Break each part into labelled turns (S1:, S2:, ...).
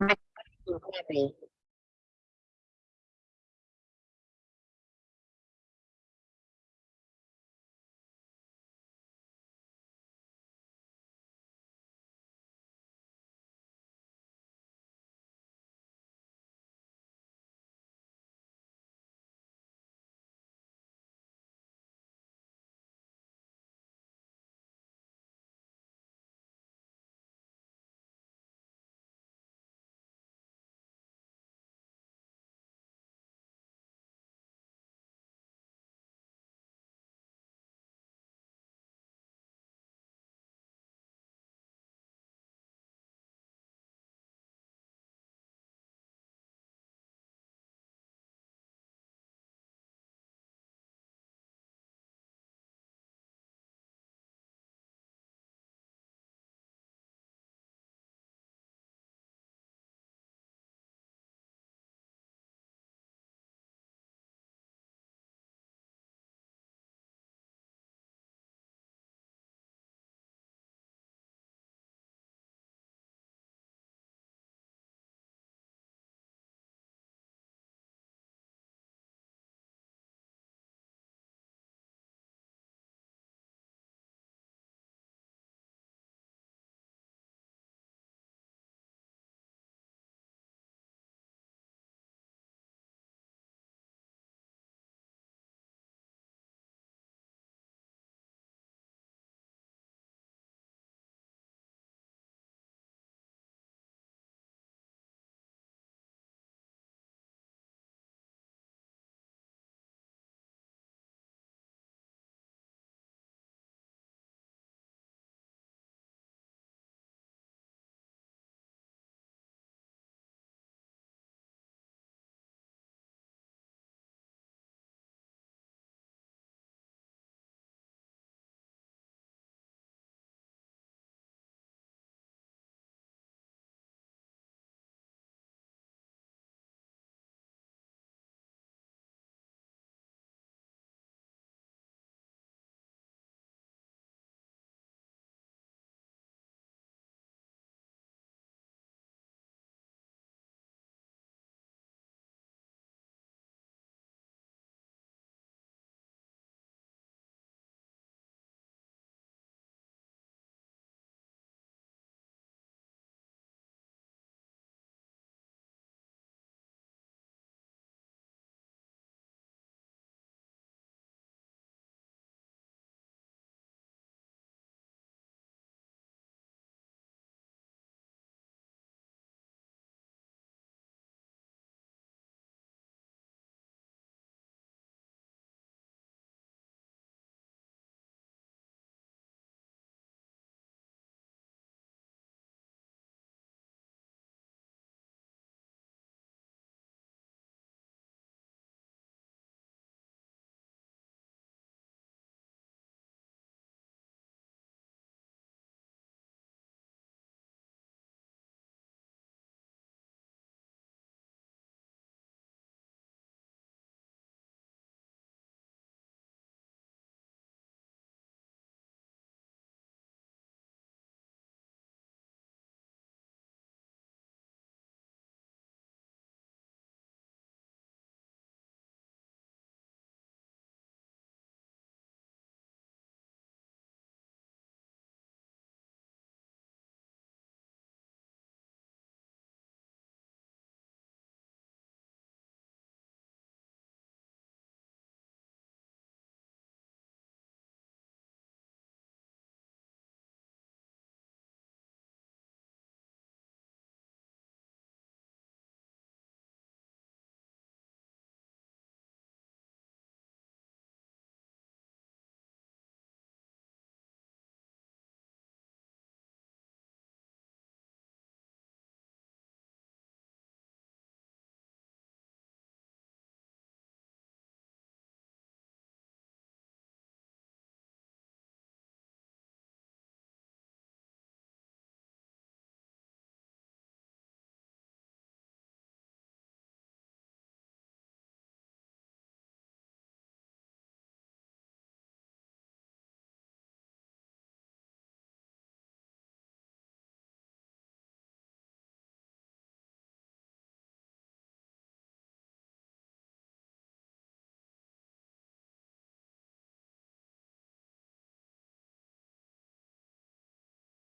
S1: happy.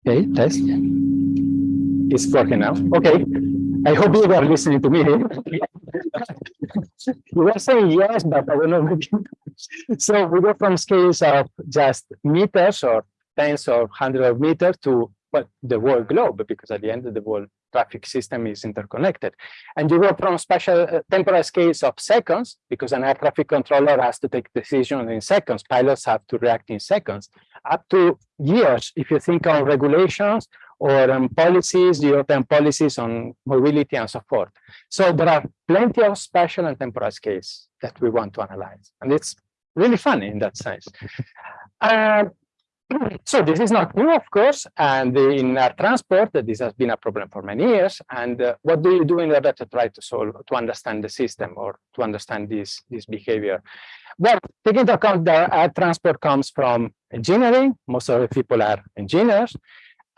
S2: Okay, test. It's working now. Okay. I hope you were listening to me. Eh? you were saying yes, but I don't know. so we go from scales of just meters or tens or hundreds of meters to the whole globe, because at the end of the whole traffic system is interconnected. And you go from special uh, temporal scales of seconds, because an air traffic controller has to take decisions in seconds. Pilots have to react in seconds, up to years. If you think on regulations or um, policies, European policies on mobility and so forth. So there are plenty of spatial and temporal scales that we want to analyze. And it's really fun in that sense. Uh, so this is not new, of course, and in our transport, this has been a problem for many years. And uh, what do you do in order to try to solve, to understand the system or to understand this, this behavior? Well, taking into account that our transport comes from engineering, most of the people are engineers,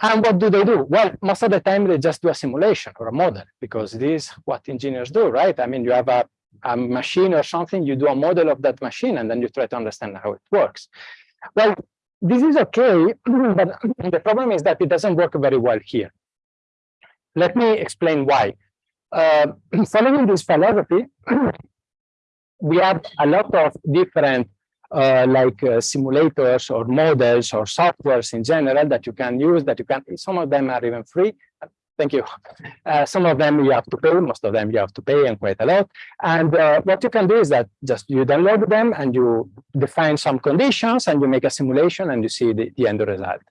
S2: and what do they do? Well, most of the time they just do a simulation or a model because this is what engineers do, right? I mean, you have a, a machine or something, you do a model of that machine and then you try to understand how it works. Well, this is okay, but the problem is that it doesn't work very well here. Let me explain why. Uh, following this philosophy, we have a lot of different uh, like uh, simulators or models or softwares in general that you can use that you can some of them are even free thank you. Uh, some of them you have to pay most of them you have to pay and quite a lot. And uh, what you can do is that just you download them and you define some conditions and you make a simulation and you see the, the end result.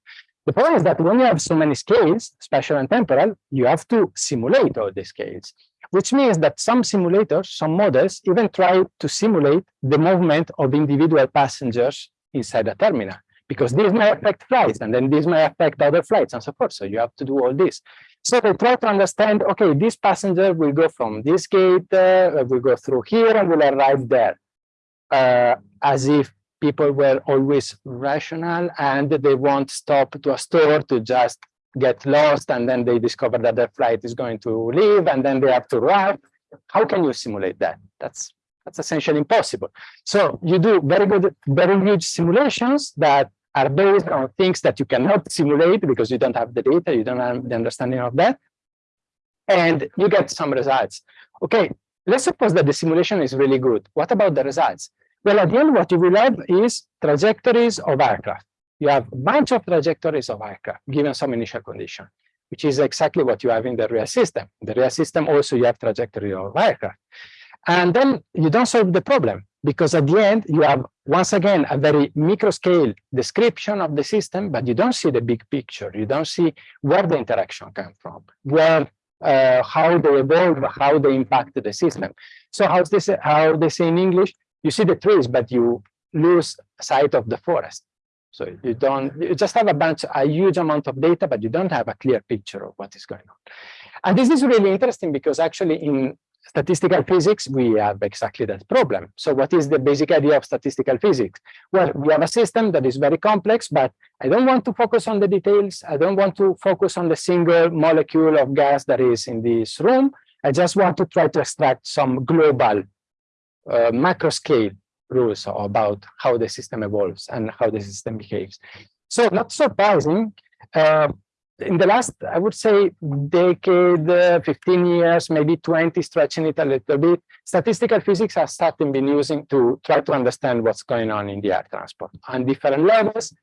S2: The problem is that when you have so many scales spatial and temporal you have to simulate all the scales which means that some simulators, some models, even try to simulate the movement of individual passengers inside a terminal, because this may affect flights, and then this may affect other flights, and so forth. So you have to do all this. So they try to understand, okay, this passenger will go from this gate, uh, will go through here, and will arrive there, uh, as if people were always rational and they won't stop to a store to just get lost and then they discover that their flight is going to leave and then they have to arrive. How can you simulate that? That's that's essentially impossible. So you do very good, very huge simulations that are based on things that you cannot simulate because you don't have the data, you don't have the understanding of that, and you get some results. Okay, let's suppose that the simulation is really good. What about the results? Well, at the end, what you will have is trajectories of aircraft you have a bunch of trajectories of aircraft given some initial condition, which is exactly what you have in the real system. In the real system also you have trajectory of aircraft. And then you don't solve the problem because at the end you have once again a very micro scale description of the system, but you don't see the big picture. You don't see where the interaction came from, where uh, how they evolve, how they impact the system. So how's this how they say in English? You see the trees, but you lose sight of the forest. So you don't, you just have a bunch, a huge amount of data, but you don't have a clear picture of what is going on. And this is really interesting because actually in statistical physics, we have exactly that problem. So what is the basic idea of statistical physics? Well, we have a system that is very complex, but I don't want to focus on the details. I don't want to focus on the single molecule of gas that is in this room. I just want to try to extract some global uh, macro scale rules about how the system evolves and how the system behaves. So not surprising, uh, in the last, I would say, decade, uh, 15 years, maybe 20, stretching it a little bit, statistical physics has started been using to try to understand what's going on in the air transport on different levels.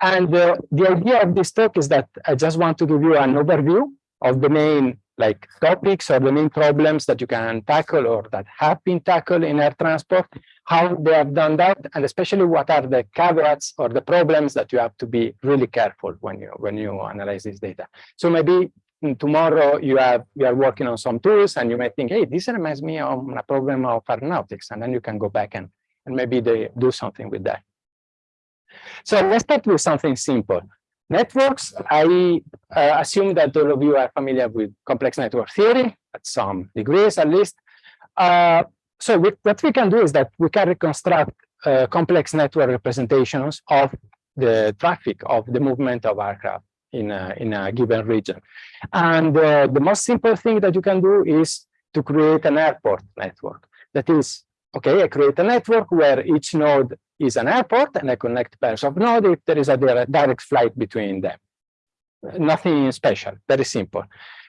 S2: And uh, the idea of this talk is that I just want to give you an overview of the main like topics or the main problems that you can tackle or that have been tackled in air transport, how they have done that, and especially what are the caveats or the problems that you have to be really careful when you when you analyze this data. So maybe mm, tomorrow you have you are working on some tools and you may think, hey, this reminds me of a problem of aeronautics, and then you can go back and, and maybe they do something with that. So let's start with something simple. Networks, I uh, assume that all of you are familiar with complex network theory at some degrees at least. Uh, so we, what we can do is that we can reconstruct uh, complex network representations of the traffic of the movement of aircraft in a, in a given region. And uh, the most simple thing that you can do is to create an airport network. That is, okay, I create a network where each node is an airport and I connect pairs of nodes if there is a direct flight between them. nothing special, very simple.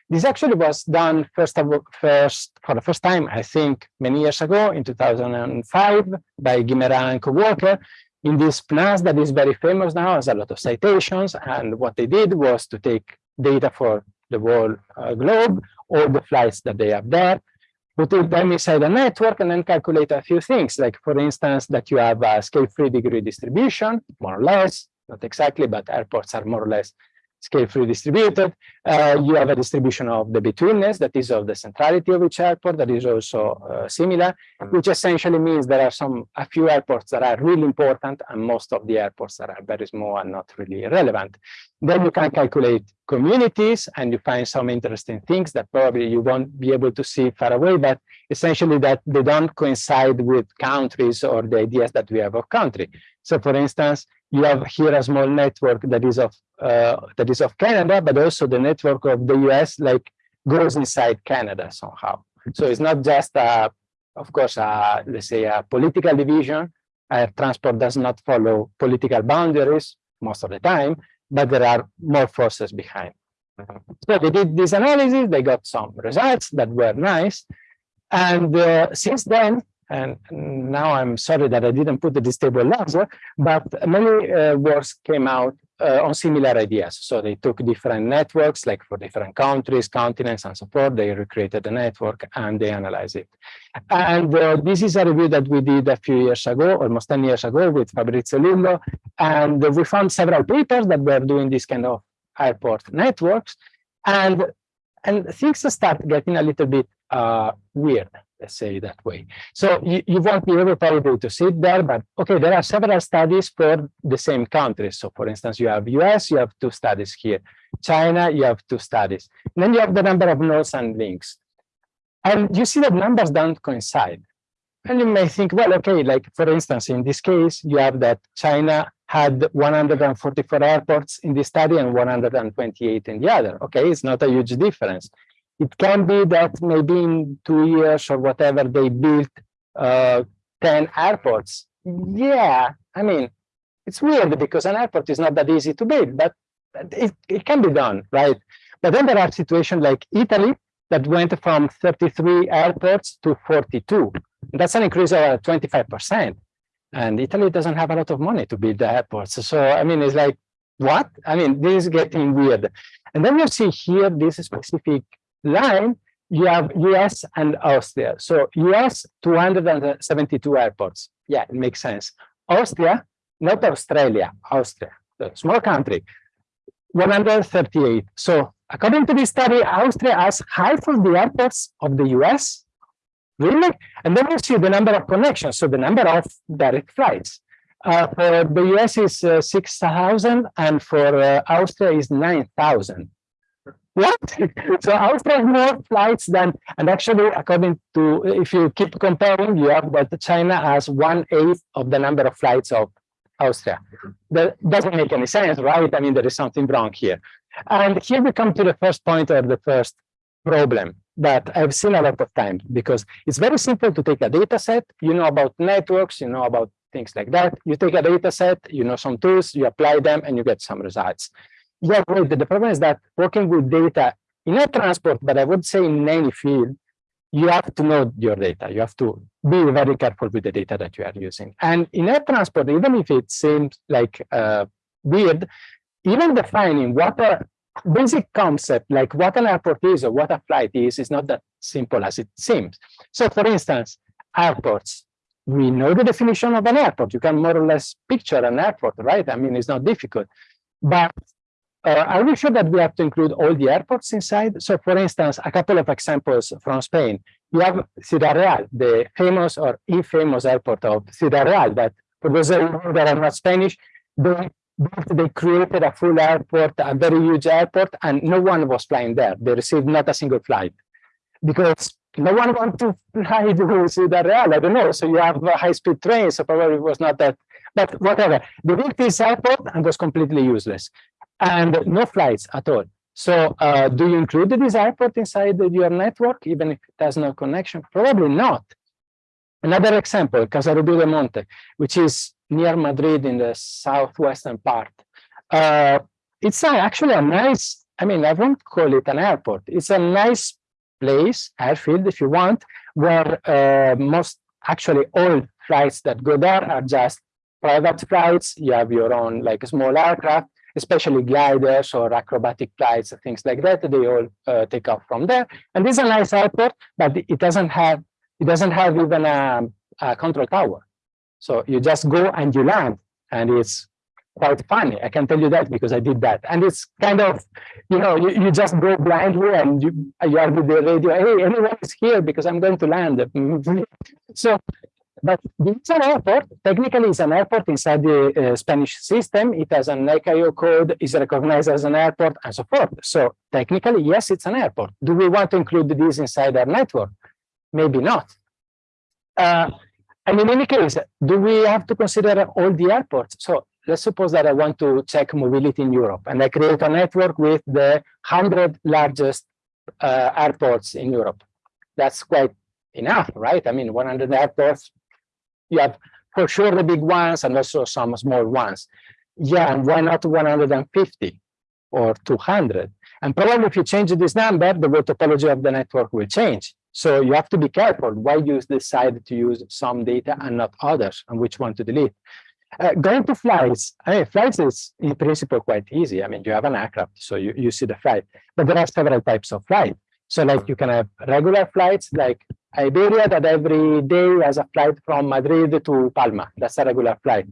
S2: This actually was done first, of, first for the first time, I think, many years ago in 2005 by Guimerà and co-worker in this PNAS that is very famous now, has a lot of citations. And what they did was to take data for the whole uh, globe, all the flights that they have there, put them inside a network and then calculate a few things, like for instance, that you have a scale-free degree distribution, more or less, not exactly, but airports are more or less scale-free distributed. Uh, you have a distribution of the betweenness, that is of the centrality of each airport, that is also uh, similar, which essentially means there are some a few airports that are really important and most of the airports that are very small and not really relevant. Then you can calculate communities and you find some interesting things that probably you won't be able to see far away, but essentially that they don't coincide with countries or the ideas that we have of country. So for instance, you have here a small network that is of uh, that is of Canada, but also the network of the US like goes inside Canada somehow. So it's not just a, of course, a, let's say a political division. Air transport does not follow political boundaries most of the time, but there are more forces behind. So they did this analysis, they got some results that were nice. And uh, since then, and now I'm sorry that I didn't put this table larger, but many uh, works came out uh, on similar ideas. So they took different networks, like for different countries, continents, and so forth. They recreated the network and they analyzed it. And uh, this is a review that we did a few years ago, almost 10 years ago, with Fabrizio Lillo. And we found several papers that were doing this kind of airport networks. And, and things start getting a little bit Uh, weird let's say that way. So you, you won't be able probably to sit there, but okay, there are several studies for the same countries. So for instance, you have US, you have two studies here. China, you have two studies. Then you have the number of nodes and links. And you see that numbers don't coincide. And you may think, well, okay, like for instance, in this case, you have that China had 144 airports in this study and 128 in the other. Okay, it's not a huge difference. It can be that maybe in two years or whatever, they built uh, 10 airports. Yeah, I mean, it's weird because an airport is not that easy to build, but it, it can be done, right? But then there are situations like Italy that went from 33 airports to 42. That's an increase of 25%. And Italy doesn't have a lot of money to build the airports. So, I mean, it's like, what? I mean, this is getting weird. And then you see here this specific line, you have US and Austria. So US, 272 airports. Yeah, it makes sense. Austria, not Australia, Austria, the small country, 138. So according to this study, Austria has half of the airports of the US. Really? And then you see the number of connections, so the number of direct flights. Uh, for the US is uh, 6,000 and for uh, Austria is 9,000. What? so has more flights than, and actually, according to, if you keep comparing, you have that China has one eighth of the number of flights of Austria. That doesn't make any sense, right? I mean, there is something wrong here. And here we come to the first point or the first problem that I've seen a lot of times because it's very simple to take a data set, you know about networks, you know about things like that. You take a data set, you know some tools, you apply them, and you get some results. Yeah, great. The problem is that working with data in a transport, but I would say in any field, you have to know your data. You have to be very careful with the data that you are using. And in air transport, even if it seems like uh, weird, even defining what a basic concept, like what an airport is or what a flight is, is not that simple as it seems. So for instance, airports, we know the definition of an airport. You can more or less picture an airport, right? I mean, it's not difficult. But uh, are we sure that we have to include all the airports inside? So for instance, a couple of examples from Spain. You have Ciudad Real, the famous or infamous airport of Ciudad Real that for those that are not Spanish, they, they created a full airport, a very huge airport, and no one was flying there. They received not a single flight because no one wanted to fly to Ciudad Real. I don't know. So you have high-speed trains, so probably it was not that but whatever. They built this airport and was completely useless and no flights at all. So uh, do you include this airport inside your network, even if it has no connection? Probably not. Another example, Casarrubios de Monte, which is near Madrid in the southwestern part. Uh, it's actually a nice, I mean, I won't call it an airport. It's a nice place, airfield if you want, where uh, most, actually all flights that go there are just private flights. You have your own like small aircraft, especially gliders or acrobatic flights, things like that. They all uh, take off from there. And this is a nice airport, but it doesn't have it doesn't have even a, a control tower. So you just go and you land, and it's quite funny. I can tell you that because I did that. And it's kind of, you know, you, you just go blindly and you, you are with the radio, hey, anyone is here because I'm going to land. so, but it's an airport. Technically, it's an airport inside the uh, Spanish system. It has an ICAO code, is recognized as an airport, and so forth. So technically, yes, it's an airport. Do we want to include this inside our network? Maybe not. Uh, and in any case, do we have to consider all the airports? So let's suppose that I want to check mobility in Europe and I create a network with the 100 largest uh, airports in Europe. That's quite enough, right? I mean, 100 airports, you have for sure the big ones and also some small ones. Yeah, and why not 150 or 200? And probably if you change this number, the topology of the network will change. So you have to be careful why you decide to use some data and not others and which one to delete. Uh, going to flights, I mean, flights is in principle quite easy. I mean, you have an aircraft, so you, you see the flight, but there are several types of flight. So like you can have regular flights like Iberia that every day has a flight from Madrid to Palma. That's a regular flight.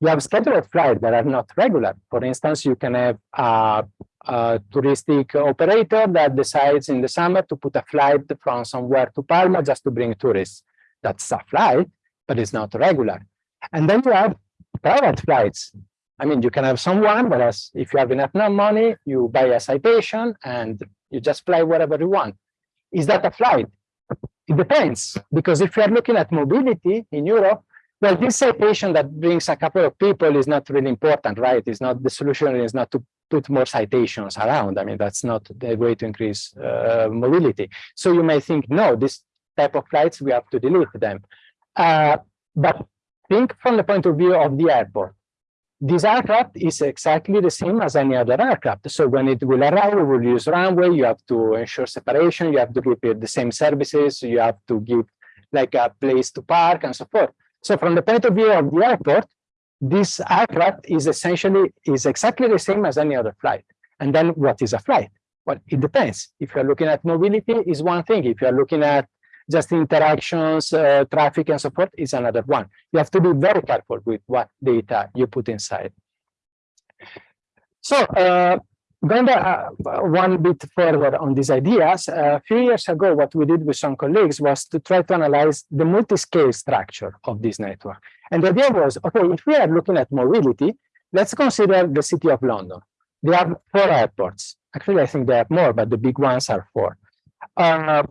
S2: You have scheduled flights that are not regular. For instance, you can have a, a touristic operator that decides in the summer to put a flight from somewhere to Palma just to bring tourists. That's a flight, but it's not regular. And then you have private flights. I mean, you can have someone, whereas if you have enough money, you buy a citation and you just fly wherever you want. Is that a flight? It depends, because if you are looking at mobility in Europe, well, this citation that brings a couple of people is not really important, right? It's not the solution is not to put more citations around. I mean, that's not the way to increase uh, mobility. So you may think, no, this type of flights, we have to delete them. Uh, but think from the point of view of the airport. This aircraft is exactly the same as any other aircraft. So when it will arrive, we will use runway, you have to ensure separation, you have to give it the same services, you have to give like a place to park and so forth. So from the point of view of the airport, this aircraft is essentially is exactly the same as any other flight. And then what is a flight? Well, it depends. If you're looking at mobility, is one thing. If you're looking at just interactions, uh, traffic, and so forth is another one. You have to be very careful with what data you put inside. So uh, going uh, one bit further on these ideas, a few years ago, what we did with some colleagues was to try to analyze the multi-scale structure of this network. And the idea was, okay, if we are looking at mobility, let's consider the city of London. They have four airports. Actually, I think they have more, but the big ones are four. Uh,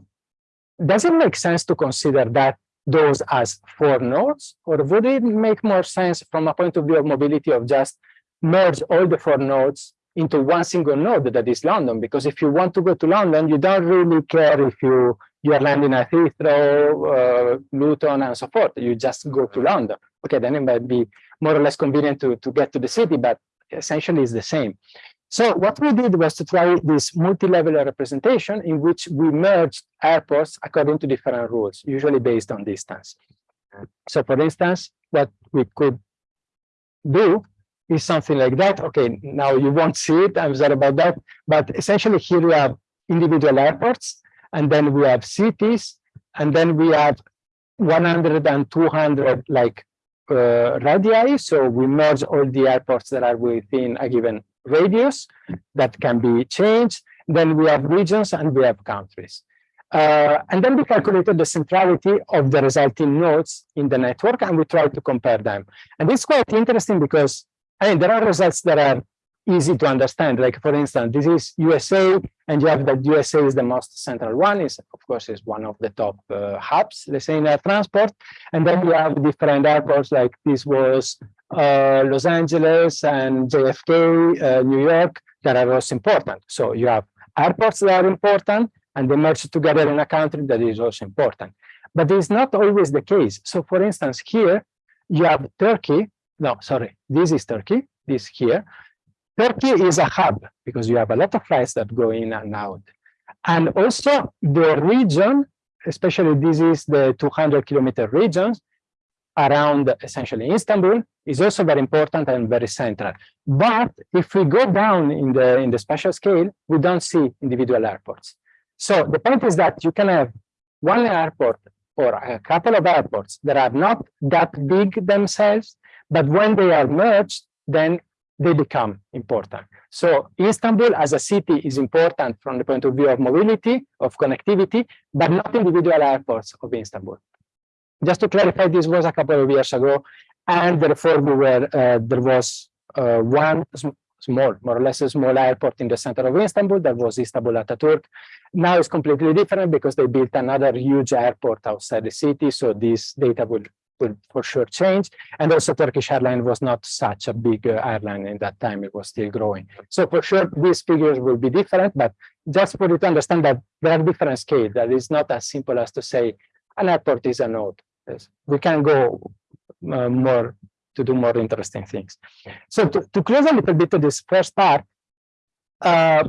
S2: does it make sense to consider that those as four nodes, or would it make more sense from a point of view of mobility of just merge all the four nodes into one single node that is London? Because if you want to go to London, you don't really care if you you are landing at Heathrow, uh, Luton, and so forth. You just go to London. Okay, then it might be more or less convenient to, to get to the city, but essentially it's the same. So what we did was to try this multi-level representation in which we merged airports according to different rules, usually based on distance. So for instance, what we could do is something like that. Okay, now you won't see it, I'm sorry about that, but essentially here we have individual airports, and then we have cities, and then we have 100 and 200 like uh, radii. So we merge all the airports that are within a given radius that can be changed. Then we have regions and we have countries. Uh, and then we calculated the centrality of the resulting nodes in the network and we tried to compare them. And it's quite interesting because I mean, there are results that are easy to understand. Like for instance, this is USA, and you have that USA is the most central one. Is of course is one of the top uh, hubs, let's say in air transport. And then you have different airports. Like this was Los Angeles and JFK, uh, New York, that are also important. So you have airports that are important, and they merge together in a country that is also important. But it's not always the case. So for instance, here you have Turkey. No, sorry, this is Turkey. This here Turkey is a hub because you have a lot of flights that go in and out. And also the region, especially this is the 200 kilometer regions around essentially Istanbul, is also very important and very central. But if we go down in the, in the spatial scale, we don't see individual airports. So the point is that you can have one airport or a couple of airports that are not that big themselves, but when they are merged, then they become important. So Istanbul as a city is important from the point of view of mobility, of connectivity, but not individual airports of Istanbul. Just to clarify, this was a couple of years ago, and therefore we were, uh, there was uh, one small, more or less a small airport in the center of Istanbul, that was Istanbul Ataturk. Now it's completely different because they built another huge airport outside the city, so this data will will for sure change. And also Turkish Airlines was not such a big uh, airline in that time, it was still growing. So for sure, these figures will be different, but just for you to understand that there are different scales, that it's not as simple as to say an airport is a node. We can go uh, more to do more interesting things. So to, to close a little bit to this first part, uh,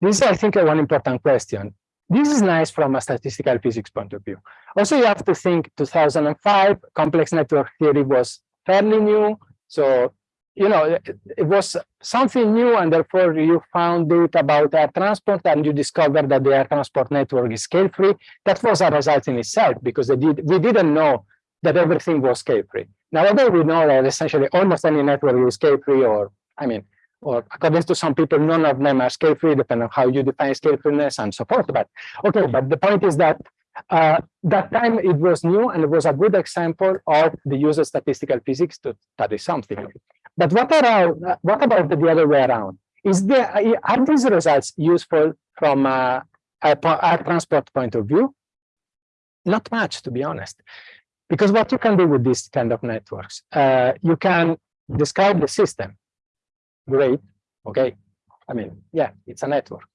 S2: this is, I think, one important question. This is nice from a statistical physics point of view. Also, you have to think 2005, complex network theory was fairly new. So, you know, it, it was something new, and therefore you found data about air transport, and you discovered that the air transport network is scale-free. That was a result in itself, because did, we didn't know that everything was scale-free. Nowadays, we know that essentially almost any network is scale-free, or, I mean, or according to some people, none of them are scale-free, depending on how you define scale-freeness and so forth. But okay, but the point is that uh, that time it was new and it was a good example of the use of statistical physics to study something. But what, are, what about the other way around? Is there, are these results useful from a, a, a transport point of view? Not much, to be honest. Because what you can do with this kind of networks, uh, you can describe the system great, okay. I mean, yeah, it's a network.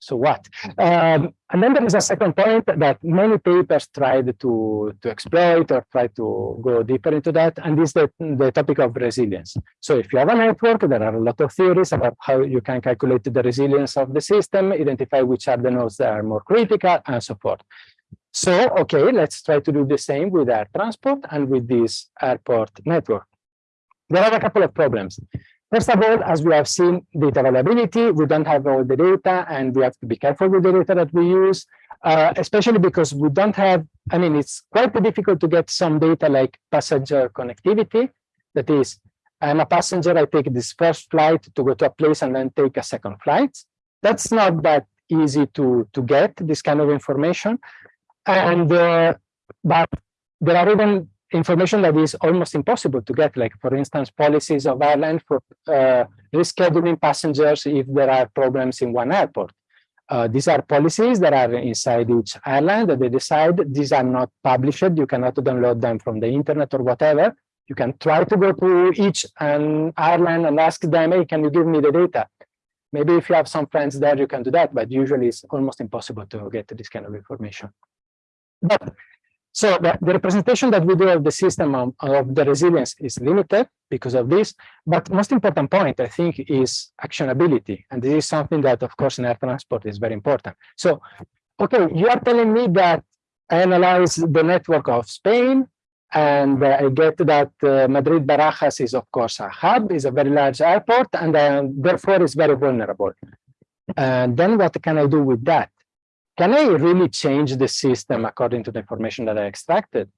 S2: So what? Um, and then there is a second point that many papers tried to, to exploit or try to go deeper into that, and this is the, the topic of resilience. So if you have a network, there are a lot of theories about how you can calculate the resilience of the system, identify which are the nodes that are more critical, and so forth. So, okay, let's try to do the same with air transport and with this airport network. There are a couple of problems. First of all, as we have seen, data availability, we don't have all the data and we have to be careful with the data that we use, uh, especially because we don't have, I mean, it's quite difficult to get some data like passenger connectivity. That is, I'm a passenger, I take this first flight to go to a place and then take a second flight. That's not that easy to, to get this kind of information. And, uh, but there are even information that is almost impossible to get, like for instance, policies of airlines for uh, rescheduling passengers if there are problems in one airport. Uh, these are policies that are inside each airline that they decide. These are not published. You cannot download them from the internet or whatever. You can try to go to each um, airline and ask them, hey, can you give me the data? Maybe if you have some friends there, you can do that, but usually it's almost impossible to get this kind of information. But so the, the, representation that we do of the system of, of, the resilience is limited because of this. But most important point, I think, is actionability. And this is something that, of course, in air transport is very important. So, okay, you are telling me that I analyze the network of Spain, and uh, I get that uh, Madrid Barajas is, of course, a hub, is a very large airport, and uh, therefore is very vulnerable. And then what can I do with that? Can I really change the system according to the information that I extracted?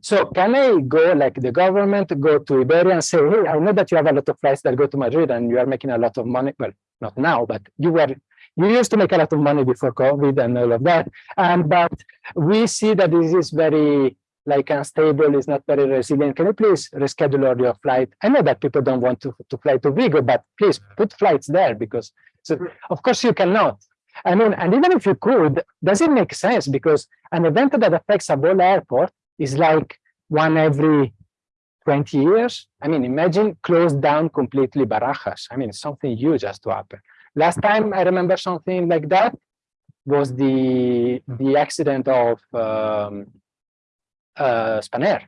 S2: So can I go like the government, go to Iberia and say, hey, I know that you have a lot of flights that go to Madrid and you are making a lot of money. Well, not now, but you were you used to make a lot of money before COVID and all of that. And but we see that this is very like unstable, it's not very resilient. Can you please reschedule your flight? I know that people don't want to, to fly to Vigo, but please put flights there because so of course you cannot. I mean, and even if you could, does it make sense? Because an event that affects a whole airport is like one every 20 years. I mean, imagine closed down completely Barajas. I mean, something huge has to happen. Last time I remember something like that was the the accident of um, uh, Spanair.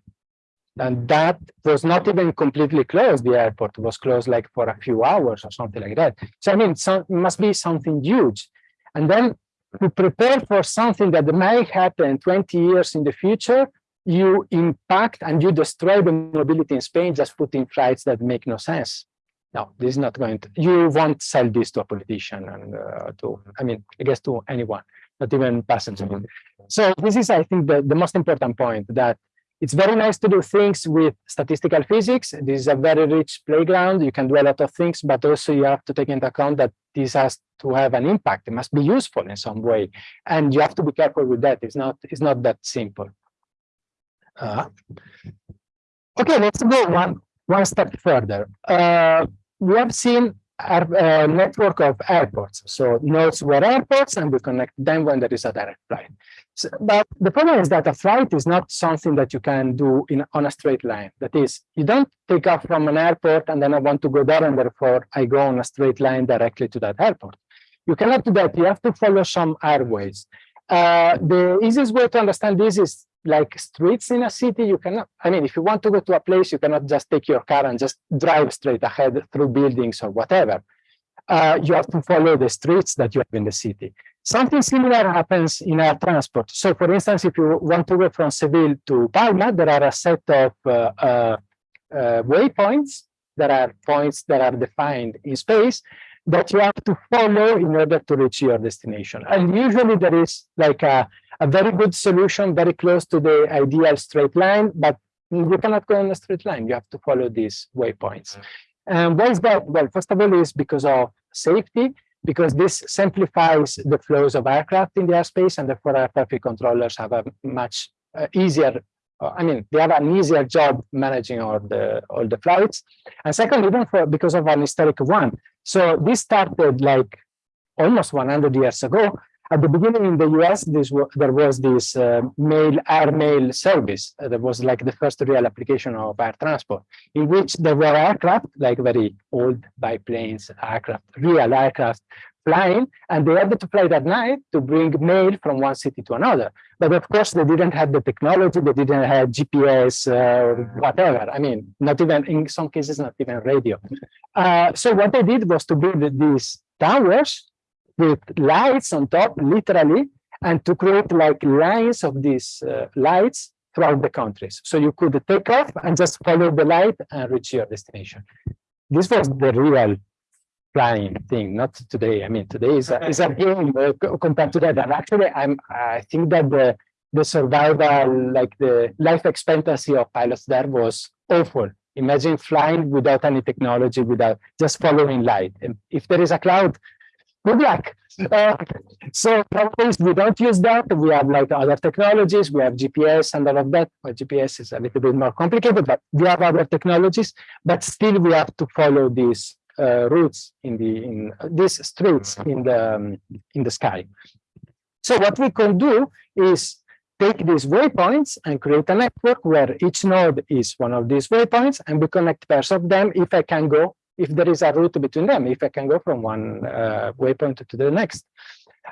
S2: And that was not even completely closed. The airport was closed like for a few hours or something like that. So I mean, it must be something huge. And then to prepare for something that may happen 20 years in the future, you impact and you destroy the mobility in Spain just putting flights that make no sense. No, this is not going to, you won't sell this to a politician and uh, to, I mean, I guess to anyone, not even passengers. So this is, I think, the, the most important point that it's very nice to do things with statistical physics. This is a very rich playground. You can do a lot of things, but also you have to take into account that this has to have an impact. It must be useful in some way. And you have to be careful with that. It's not, it's not that simple. Uh, okay, let's go one, one step further. Uh, we have seen uh, network of airports. So nodes were airports and we connect them when there is a direct flight. So, but the problem is that a flight is not something that you can do in on a straight line. That is, you don't take off from an airport and then I want to go there and therefore I go on a straight line directly to that airport. You cannot do that. You have to follow some airways. Uh, the easiest way to understand this is like streets in a city, you cannot, I mean, if you want to go to a place, you cannot just take your car and just drive straight ahead through buildings or whatever. Uh, you have to follow the streets that you have in the city. Something similar happens in air transport. So for instance, if you want to go from Seville to Palma, there are a set of uh, uh, uh waypoints. There are points that are defined in space that you have to follow in order to reach your destination. And usually there is like a, a very good solution, very close to the ideal straight line, but you cannot go on a straight line. You have to follow these waypoints. And why is that? Well, first of all, is because of safety, because this simplifies the flows of aircraft in the airspace, and therefore air traffic controllers have a much uh, easier I mean, they have an easier job managing all the all the flights. And second, even for because of an historic one. So this started like almost 100 years ago. At the beginning in the US, this there was this uh, mail air mail service. Uh, that was like the first real application of air transport, in which there were aircraft, like very old biplanes aircraft, real aircraft flying, and they had to fly at night to bring mail from one city to another. But of course, they didn't have the technology, they didn't have GPS uh, or whatever. I mean, not even, in some cases, not even radio. Uh, so what they did was to build these towers with lights on top, literally, and to create like lines of these uh, lights throughout the countries. So you could take off and just follow the light and reach your destination. This was the real flying thing, not today. I mean, today is a, is a game uh, compared to that. And actually, I'm I think that the the survival, like the life expectancy of pilots there was awful. Imagine flying without any technology, without just following light. And if there is a cloud, good luck. Uh, so nowadays we don't use that. We have like other technologies. We have GPS and all of that. Well, GPS is a little bit more complicated, but we have other technologies. But still, we have to follow these uh, routes in the in these streets in the um, in the sky. So what we can do is take these waypoints and create a network where each node is one of these waypoints, and we connect pairs of them if I can go, if there is a route between them, if I can go from one uh, waypoint to the next.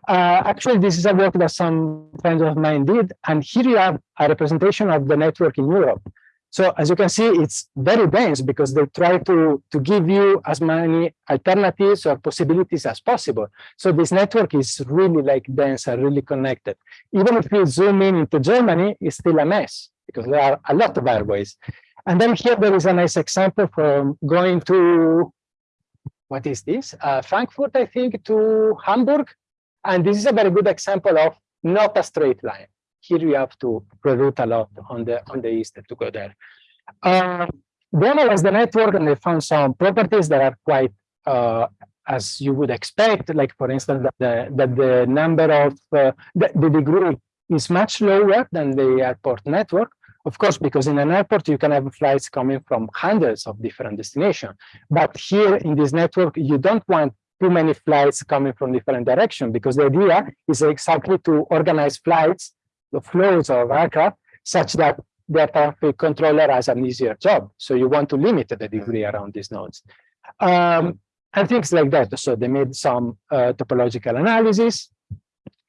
S2: Uh, actually, this is a work that some friends of mine did, and here you have a representation of the network in Europe. So as you can see, it's very dense because they try to, to give you as many alternatives or possibilities as possible. So this network is really like dense and really connected. Even if you zoom in into Germany, it's still a mess because there are a lot of airways. And then here there is a nice example from going to, what is this? Uh, Frankfurt, I think, to Hamburg. And this is a very good example of not a straight line here you have to reroute a lot on the on the east to go there. Uh, then I was the network and they found some properties that are quite uh, as you would expect, like for instance, that the, that the number of uh, the, the degree is much lower than the airport network. Of course, because in an airport, you can have flights coming from hundreds of different destinations. But here in this network, you don't want too many flights coming from different directions because the idea is exactly to organize flights the flows of aircraft such that the traffic controller has an easier job. So you want to limit the degree around these nodes. Um, and things like that. So they made some uh, topological analysis.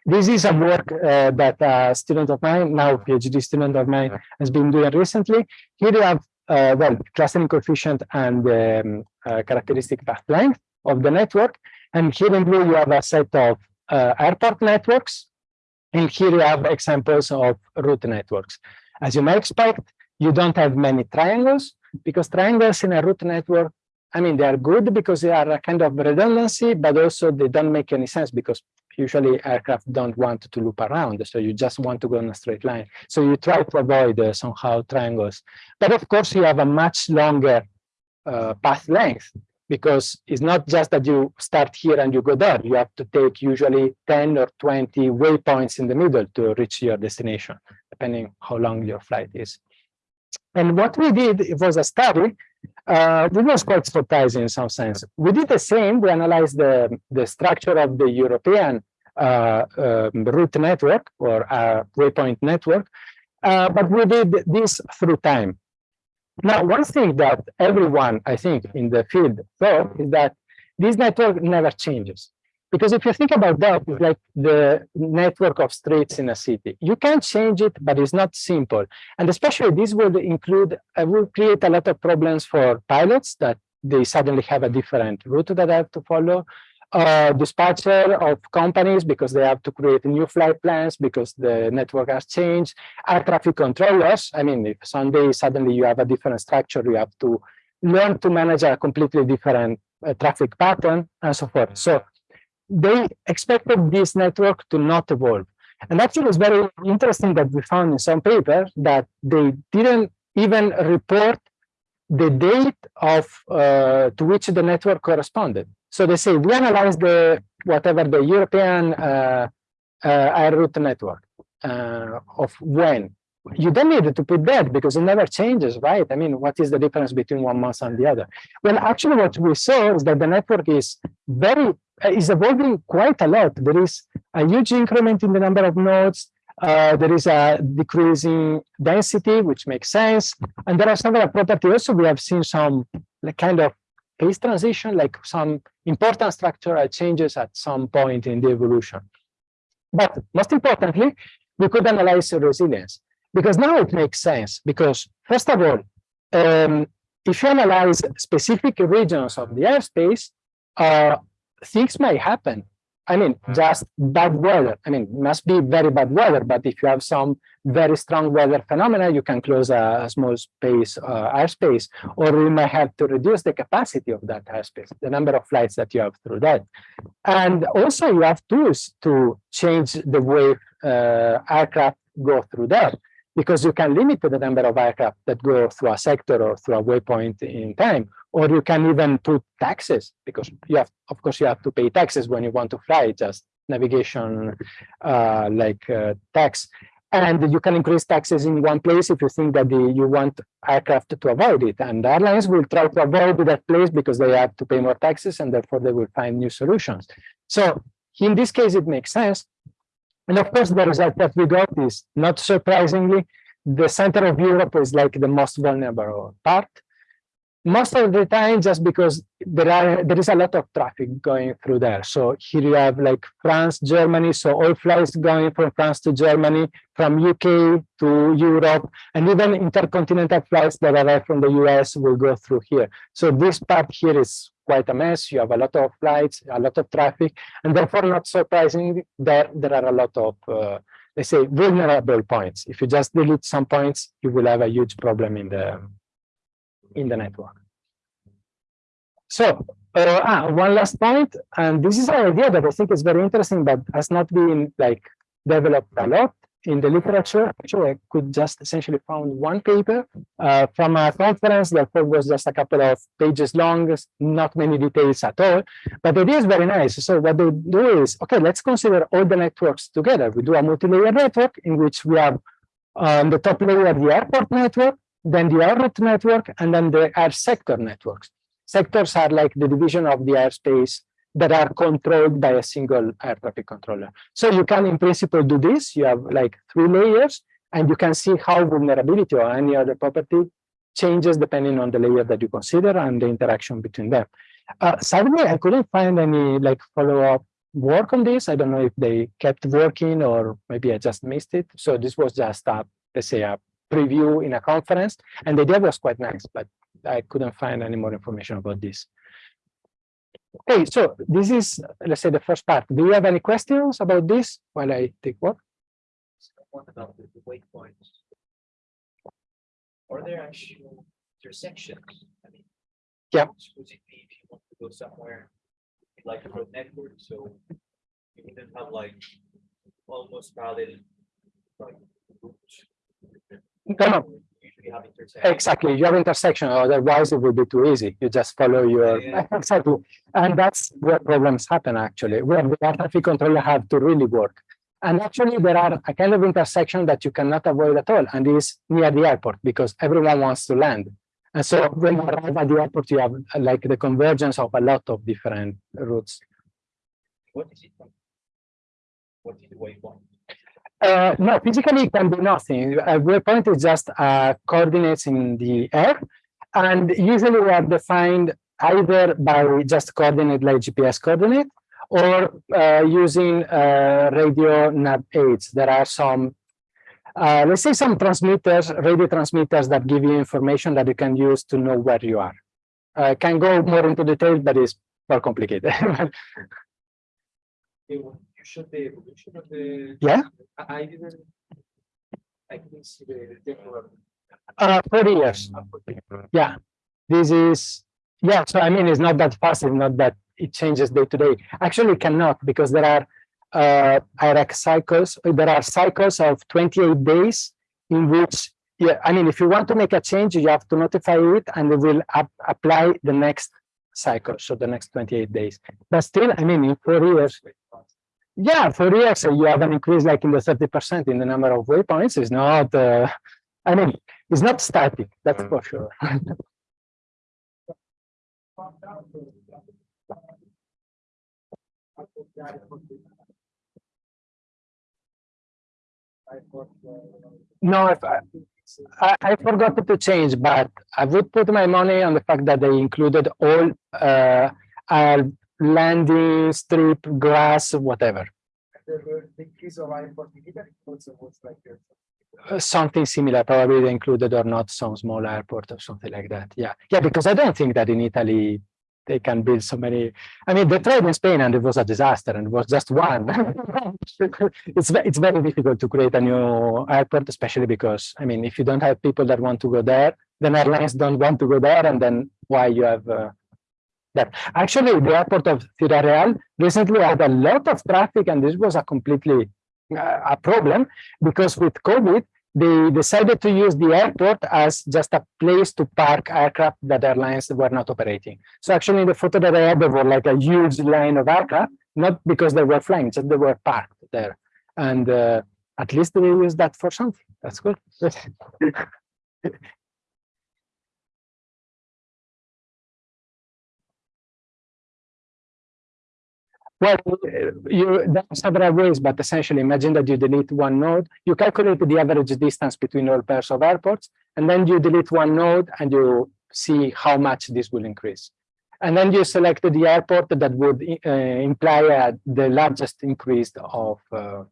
S2: this is a work uh, that a student of mine, now PhD student of mine, has been doing recently. Here you have, uh, well, clustering coefficient and um, uh, characteristic path length of the network. And here in blue, you have a set of uh, airport networks. And here you have examples of route networks. As you may expect, you don't have many triangles because triangles in a route network, I mean, they are good because they are a kind of redundancy, but also they don't make any sense because usually aircraft don't want to loop around. So you just want to go in a straight line. So you try to avoid uh, somehow triangles. But of course, you have a much longer uh, path length because it's not just that you start here and you go there. You have to take usually 10 or 20 waypoints in the middle to reach your destination, depending how long your flight is. And what we did, it was a study, uh, it was quite surprising in some sense. We did the same, we analyzed the, the structure of the European uh, uh, route network or uh, waypoint network, uh, but we did this through time. Now, one thing that everyone, I think, in the field thought is that this network never changes. Because if you think about that, it's like the network of streets in a city. You can change it, but it's not simple. And especially this will include, uh, will create a lot of problems for pilots that they suddenly have a different route that they have to follow. Uh, dispatcher of companies because they have to create new flight plans because the network has changed. Air traffic controllers, I mean, if someday suddenly you have a different structure, you have to learn to manage a completely different uh, traffic pattern and so forth. So they expected this network to not evolve. And actually it's very interesting that we found in some papers that they didn't even report the date of uh, to which the network corresponded. So they say we analyze the whatever the European uh, uh, air route network uh, of when. You don't need to put that because it never changes, right? I mean, what is the difference between one month and the other? Well, actually, what we saw is that the network is very uh, is evolving quite a lot. There is a huge increment in the number of nodes. Uh, there is a decreasing density, which makes sense. And there are several properties. Also, we have seen some like, kind of phase transition, like some important structural changes at some point in the evolution. But most importantly, we could analyze resilience because now it makes sense because first of all, um, if you analyze specific regions of the airspace, uh, things may happen I mean, just bad weather. I mean, must be very bad weather, but if you have some very strong weather phenomena, you can close a, a small space, uh, airspace, or you may have to reduce the capacity of that airspace, the number of flights that you have through that. And also you have tools to change the way uh, aircraft go through that because you can limit the number of aircraft that go through a sector or through a waypoint in time, or you can even put taxes because you have, of course, you have to pay taxes when you want to fly, just navigation uh, like uh, tax. And you can increase taxes in one place if you think that the, you want aircraft to avoid it. And airlines will try to avoid that place because they have to pay more taxes and therefore they will find new solutions. So in this case, it makes sense. And of course, the result that we got is not surprisingly, the center of Europe is like the most vulnerable part. Most of the time just because there are there is a lot of traffic going through there. So here you have like france germany. So all flights going from france to germany from uk to europe and even intercontinental flights that arrive from the us will go through here. So this part here is quite a mess. You have a lot of flights a lot of traffic and therefore not surprising there there are a lot of uh, let's say vulnerable points. If you just delete some points you will have a huge problem in the in the network. So uh, ah, one last point, and this is an idea that I think is very interesting, but has not been like developed a lot in the literature. Actually, I could just essentially found one paper uh, from a conference that was just a couple of pages long, not many details at all, but the idea is very nice. So what they do is, okay, let's consider all the networks together. We do a multi-layer network in which we have on um, the top layer the airport network, then the air route network, and then the air sector networks. Sectors are like the division of the airspace that are controlled by a single air traffic controller. So you can, in principle, do this. You have like three layers, and you can see how vulnerability or any other property changes depending on the layer that you consider and the interaction between them. Uh, sadly, I couldn't find any like follow-up work on this. I don't know if they kept working or maybe I just missed it. So this was just a, let's say a preview in a conference and the idea was quite nice, but I couldn't find any more information about this. Okay, so this is, let's say the first part. Do you have any questions about this while I take what?
S3: What about the the waypoints? Are there actual intersections? I mean.
S2: Yeah.
S3: Supposedly, if you want to go somewhere, like a road network, so you wouldn't have like almost parallel, like routes.
S2: No, no,
S3: You Usually have intersections.
S2: Exactly, you have intersection, otherwise it would be too easy. You just follow your,
S3: Yeah,
S2: exactly. And that's where problems happen actually, where the traffic controller have to really work. And actually there are a kind of intersection that you cannot avoid at all and is near the airport because everyone wants to land. And so when you arrive at the airport, you have like the convergence of a lot of different routes.
S3: What is it? What is the waypoint?
S2: Uh, no, physically it can be nothing. A waypoint is just uh, coordinates in the air, and usually we are defined either by just coordinate like GPS coordinate or uh, using uh, radio nav aids. There are some, uh, let's say some transmitters, radio transmitters that give you information that you can use to know where you are. I can go more into detail, but it's more complicated.
S3: You showed the evolution of the.
S2: Yeah.
S3: I, I didn't. I didn't see the temporal.
S2: Uh, for years. Yeah, this is, yeah, so I mean, it's not that fast, it's not that it changes day to day. Actually, it cannot because there are uh, AIRAC cycles, there are cycles of 28 days in which, yeah, I mean, if you want to make a change, you have to notify it and it will ap apply the next cycle, so the next 28 days. But still, I mean, in four years, yeah, for years, uh, you have an increase like in the 30% in the number of waypoints. It's not, uh, I mean, it's not static, that's for sure. No, I, I, I forgot to change, but I would put my money on the fact that they included all uh, landing, strip, grass, whatever.
S4: uh,
S2: something similar, probably they included or not some small airport or something like that. Yeah, yeah, because I don't think that in Italy they can build so many. I mean, they tried in Spain and it was a disaster and it was just one. it's it's very difficult to create a new airport, especially because I mean, if you don't have people that want to go there, then airlines don't want to go there, and then why you have uh, Actually, the airport of Ciudad Real recently had a lot of traffic, and this was a completely uh, a problem because with COVID, they decided to use the airport as just a place to park aircraft that airlines were not operating. So actually in the photo that I had, there were like a huge line of aircraft, not because they were flying, just they were parked there. And uh, at least they use that for something. That's good. Well, you are several ways, but essentially imagine that you delete one node, you calculate the average distance between all pairs of airports, and then you delete one node and you see how much this will increase. And then you select the airport that would uh, imply uh, the largest increase of, uh,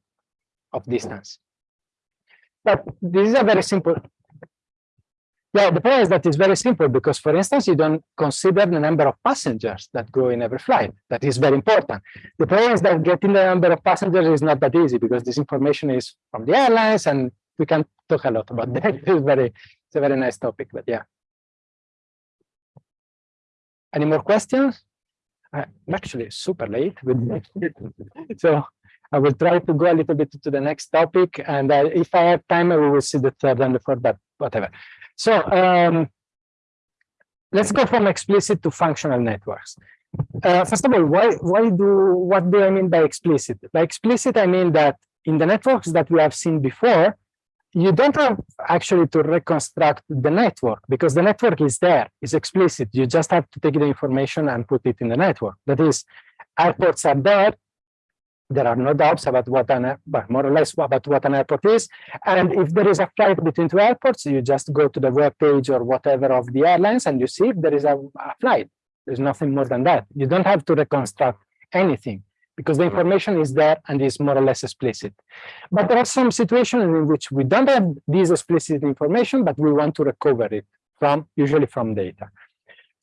S2: of distance. But this is a very simple, yeah, the point is that it's very simple because, for instance, you don't consider the number of passengers that go in every flight. That is very important. The problem is that getting the number of passengers is not that easy because this information is from the airlines and we can talk a lot about that. It's very, it's a very nice topic, but yeah. Any more questions? I'm actually super late with so I will try to go a little bit to the next topic, and uh, if I have time, we will see the third and the fourth, but whatever. So um, let's go from explicit to functional networks. Uh, first of all, why why do what do I mean by explicit? By explicit, I mean that in the networks that we have seen before, you don't have actually to reconstruct the network because the network is there, it's explicit. You just have to take the information and put it in the network. That is, airports are there, there are no doubts about what an but more or less about what an airport is. And if there is a flight between two airports, you just go to the web page or whatever of the airlines and you see if there is a, a flight. There's nothing more than that. You don't have to reconstruct anything. because the information is there and is more or less explicit. But there are some situations in which we don't have this explicit information, but we want to recover it from, usually from data.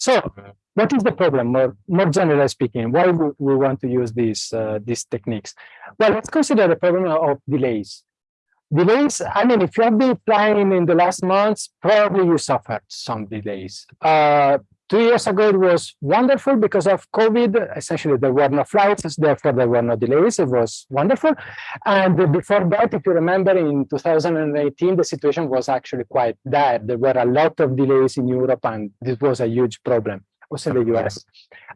S2: So what is the problem, more, more generally speaking? Why we, we want to use these, uh, these techniques? Well, let's consider the problem of delays. Delays, I mean, if you have been flying in the last months, probably you suffered some delays. Uh, two years ago, it was wonderful because of COVID. Essentially, there were no flights, therefore there were no delays. It was wonderful. And before that, if you remember, in 2018, the situation was actually quite dire. There were a lot of delays in Europe, and this was a huge problem, also in the US.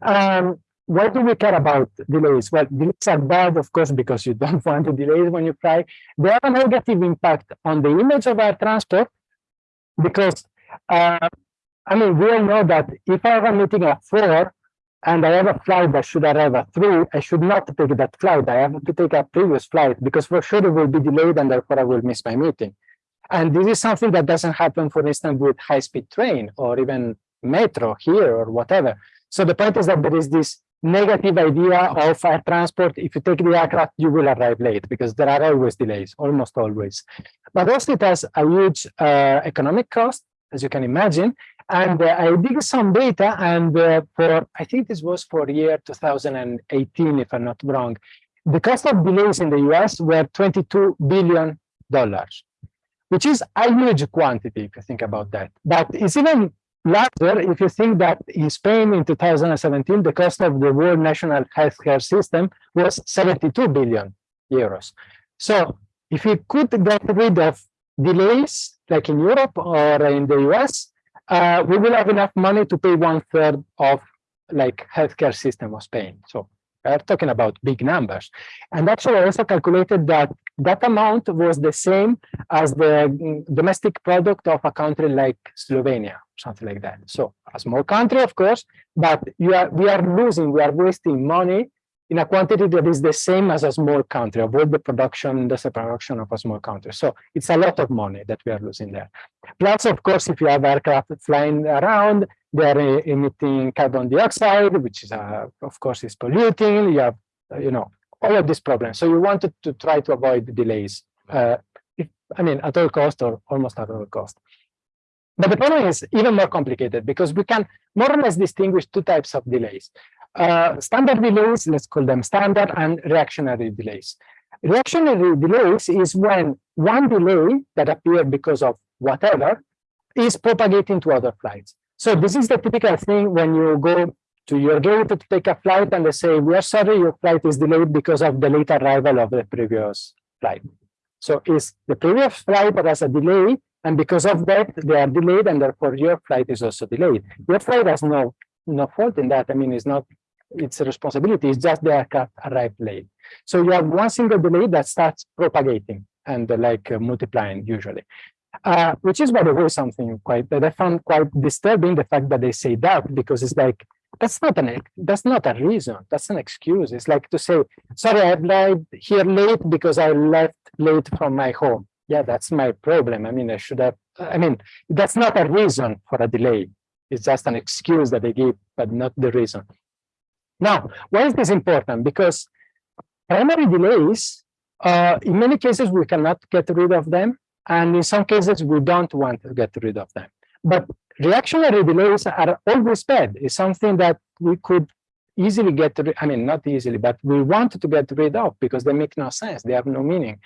S2: Um, why do we care about delays? Well, delays are bad, of course, because you don't want to delays when you fly. They have a negative impact on the image of air transport because, uh, I mean, we all know that if I have a meeting at four and I have a flight that should arrive at three, I should not take that flight. I have to take a previous flight because for sure it will be delayed and therefore I will miss my meeting. And this is something that doesn't happen, for instance, with high-speed train or even metro here or whatever. So the point is that there is this negative idea of air transport. If you take the aircraft, you will arrive late because there are always delays, almost always. But also it has a huge uh, economic cost, as you can imagine. And uh, I did some data and uh, for, I think this was for year 2018, if I'm not wrong, the cost of delays in the US were 22 billion dollars, which is a huge quantity if you think about that. But it's even larger if you think that in Spain in 2017, the cost of the world national healthcare system was 72 billion euros. So if we could get rid of delays like in Europe or in the US, uh, we will have enough money to pay one third of like healthcare system of Spain. So we're talking about big numbers. And actually I also calculated that that amount was the same as the mm, domestic product of a country like Slovenia, something like that. So a small country, of course, but you are, we are losing, we are wasting money in a quantity that is the same as a small country, avoid the production, and the production of a small country. So it's a lot of money that we are losing there. Plus, of course, if you have aircraft flying around, they are emitting carbon dioxide, which is, uh, of course, is polluting. You have, you know, all of these problems. So you wanted to try to avoid delays, uh, if, I mean, at all cost or almost at all cost. But the problem is even more complicated because we can more or less distinguish two types of delays. Uh, standard delays, let's call them standard, and reactionary delays. Reactionary delays is when one delay that appeared because of whatever is propagating to other flights. So this is the typical thing when you go to your gate to take a flight and they say, we are sorry, your flight is delayed because of the late arrival of the previous flight. So it's the previous flight that has a delay, and because of that, they are delayed, and therefore your flight is also delayed. Your flight has no no fault in that. I mean, it's not its a responsibility, it's just the aircraft arrived late. So you have one single delay that starts propagating and uh, like uh, multiplying usually. Uh, which is, by the way, something quite that I found quite disturbing, the fact that they say that, because it's like, that's not an that's not a reason that's an excuse. It's like to say sorry i arrived here late because i left late from my home. Yeah that's my problem. I mean i should have i mean that's not a reason for a delay. It's just an excuse that they give but not the reason now why is this important because primary delays uh, in many cases we cannot get rid of them and in some cases we don't want to get rid of them but reactionary delays are always bad. It's something that we could easily get, rid I mean, not easily, but we want to get rid of because they make no sense. They have no meaning.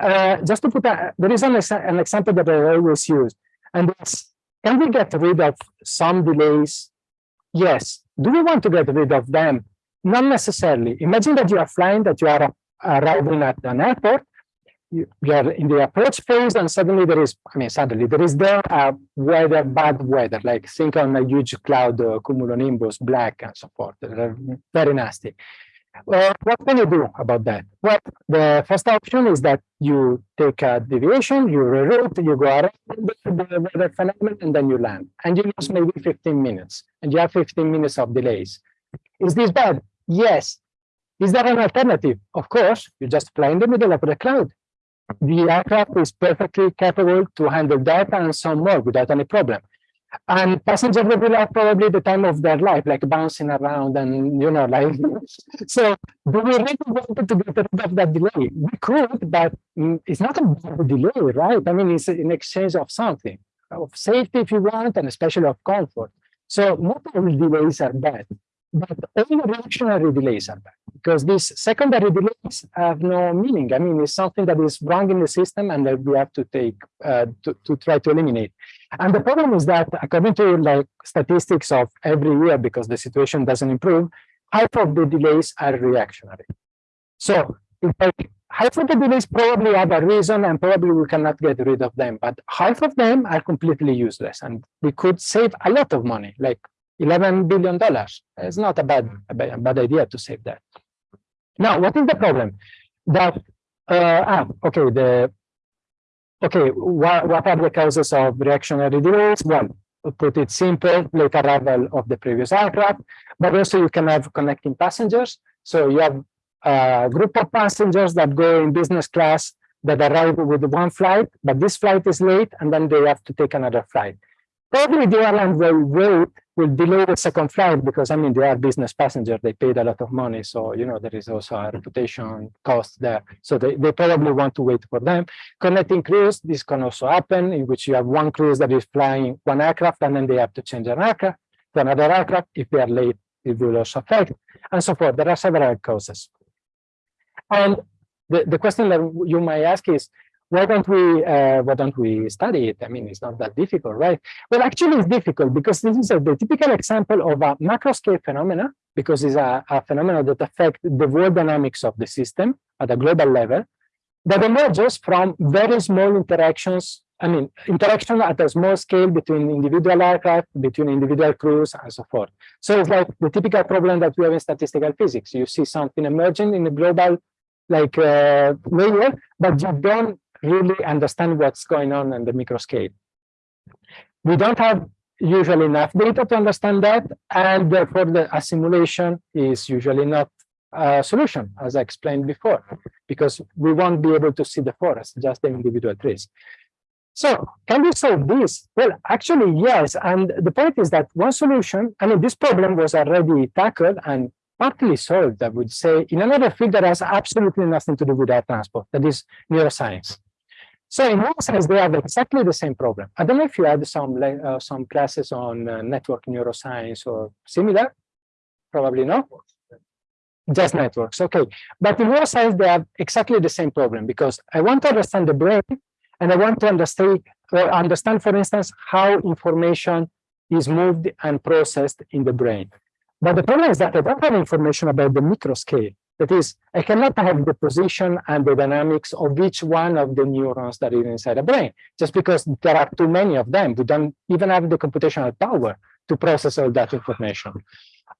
S2: Uh, just to put a, there is an, an example that I always use, and it's, can we get rid of some delays? Yes. Do we want to get rid of them? Not necessarily. Imagine that you are flying, that you are arriving at an airport, you, are in the approach phase and suddenly there is, I mean, suddenly there is there a weather, bad weather, like think on a huge cloud, uh, cumulonimbus, black and so forth, very nasty. Well, what can you do about that? Well, the first option is that you take a deviation, you reroute, you go around the weather phenomenon, and then you land. And you lose maybe 15 minutes, and you have 15 minutes of delays. Is this bad? Yes. Is there an alternative? Of course, you just fly in the middle of the cloud the aircraft is perfectly capable to handle that and some more without any problem. And passenger will like probably the time of their life, like bouncing around and, you know, like, so do we really want to get rid of that delay? We could, but mm, it's not a bad delay, right? I mean, it's in exchange of something, of safety if you want, and especially of comfort. So not all delays are bad, but all reactionary delays are bad because these secondary delays have no meaning. I mean, it's something that is wrong in the system and that we have to take uh, to, to try to eliminate. And the problem is that according to like statistics of every year, because the situation doesn't improve, half of the delays are reactionary. So in fact, half of the delays probably have a reason and probably we cannot get rid of them, but half of them are completely useless and we could save a lot of money, like 11 billion dollars. It's not a bad, a bad, a bad idea to save that. Now, what is the problem? That, uh, ah, okay, the, okay, what, what are the causes of reactionary delays? Well, put it simple, late arrival of the previous aircraft, but also you can have connecting passengers. So you have a group of passengers that go in business class that arrive with one flight, but this flight is late and then they have to take another flight. Probably the airline will wait, will delay the second flight because I mean they are business passengers, they paid a lot of money. So you know there is also a reputation cost there. So they, they probably want to wait for them. Connecting crews, this can also happen in which you have one crews that is flying one aircraft and then they have to change an aircraft to another aircraft. If they are late, it will also affect and so forth. There are several causes. And the, the question that you might ask is, why don't we uh, why don't we study it? I mean, it's not that difficult, right? Well, actually, it's difficult because this is a, the typical example of a macro scale phenomena, because it's a, a phenomenon that affects the world dynamics of the system at a global level, that emerges from very small interactions. I mean, interaction at a small scale between individual aircraft, between individual crews, and so forth. So it's like the typical problem that we have in statistical physics. You see something emerging in the global like uh, layer, but you don't really understand what's going on in the micro scale. We don't have usually enough data to understand that, and therefore the a simulation is usually not a solution, as I explained before, because we won't be able to see the forest, just the individual trees. So can we solve this? Well, actually, yes. And the point is that one solution, I mean, this problem was already tackled and partly solved, I would say, in another field that has absolutely nothing to do with air transport, that is neuroscience. So in one sense, they have exactly the same problem. I don't know if you had some uh, some classes on uh, network neuroscience or similar. Probably not. Just networks, okay. But in neuroscience, they have exactly the same problem because I want to understand the brain and I want to understand, or understand, for instance, how information is moved and processed in the brain. But the problem is that I don't have information about the micro scale. That is, I cannot have the position and the dynamics of each one of the neurons that is inside a brain, just because there are too many of them. We don't even have the computational power to process all that information.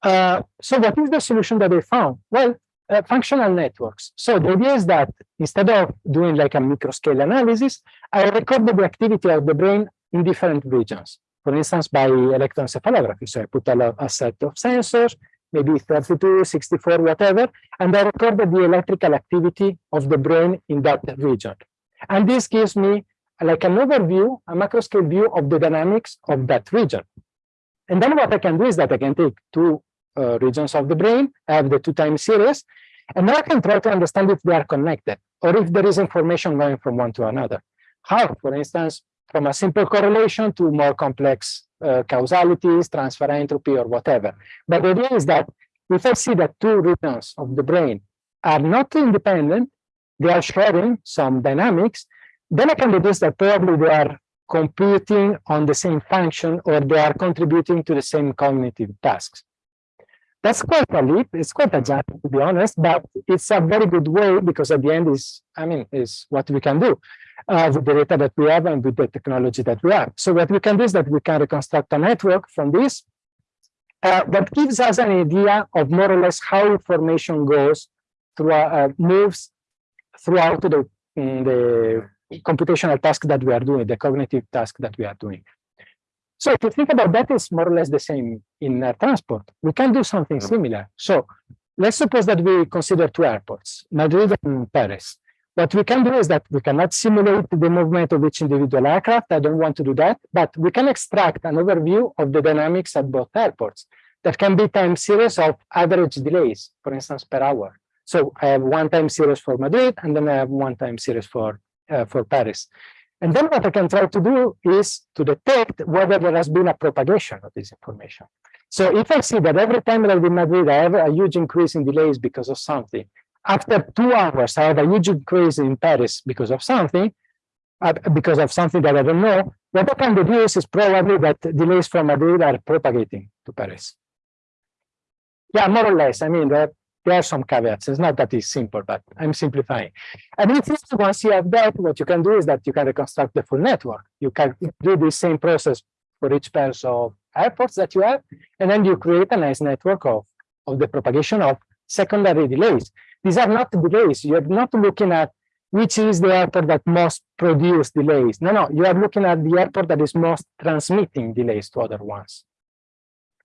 S2: Uh, so what is the solution that they found? Well, uh, functional networks. So the idea is that instead of doing like a microscale analysis, I record the activity of the brain in different regions. For instance, by electroencephalography. So I put a, a set of sensors, maybe 32, 64, whatever, and I recorded the electrical activity of the brain in that region. And this gives me like an overview, a macro scale view of the dynamics of that region. And then what I can do is that I can take two uh, regions of the brain, I have the two time series, and now I can try to understand if they are connected or if there is information going from one to another. How, for instance, from a simple correlation to more complex uh, causalities, transfer entropy, or whatever. But the idea is that if I see that two regions of the brain are not independent, they are sharing some dynamics, then I can deduce that probably they are computing on the same function or they are contributing to the same cognitive tasks. That's quite a leap. It's quite a jump, to be honest, but it's a very good way because at the end is, I mean, is what we can do uh, with the data that we have and with the technology that we have. So what we can do is that we can reconstruct a network from this uh, that gives us an idea of more or less how information goes through uh, moves throughout the, the computational task that we are doing, the cognitive task that we are doing. So if you think about that, it's more or less the same in air transport. We can do something similar. So let's suppose that we consider two airports, Madrid and Paris. What we can do is that we cannot simulate the movement of each individual aircraft. I don't want to do that, but we can extract an overview of the dynamics at both airports. That can be time series of average delays, for instance, per hour. So I have one time series for Madrid, and then I have one time series for, uh, for Paris. And then what I can try to do is to detect whether there has been a propagation of this information. So if I see that every time that I'm Madrid, I have a huge increase in delays because of something, after two hours, I have a huge increase in Paris because of something, uh, because of something that I don't know. What I can deduce is probably that delays from Madrid are propagating to Paris. Yeah, more or less. I mean, there, there are some caveats. It's not that it's simple, but I'm simplifying. And if once you have that, what you can do is that you can reconstruct the full network. You can do the same process for each pair of airports that you have, and then you create a nice network of, of the propagation of secondary delays. These are not delays. You're not looking at which is the airport that most produce delays. No, no, you are looking at the airport that is most transmitting delays to other ones.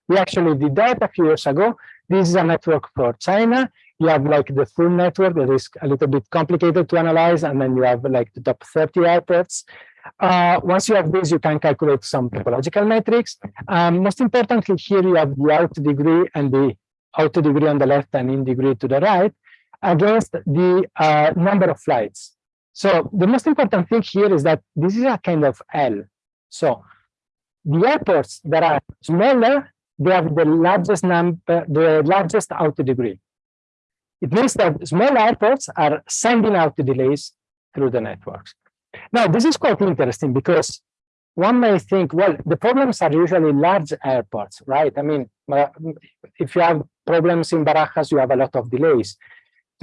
S2: We actually did that a few years ago. This is a network for China. You have like the full network that is a little bit complicated to analyze, and then you have like the top 30 airports. Uh, once you have this, you can calculate some topological metrics. Um, most importantly, here you have the out degree and the out degree on the left and in degree to the right against the uh, number of flights. So the most important thing here is that this is a kind of L. So the airports that are smaller, they have the largest number, the largest out degree. It means that small airports are sending out delays through the networks. Now, this is quite interesting because one may think, well, the problems are usually large airports, right? I mean, uh, if you have problems in Barajas, you have a lot of delays.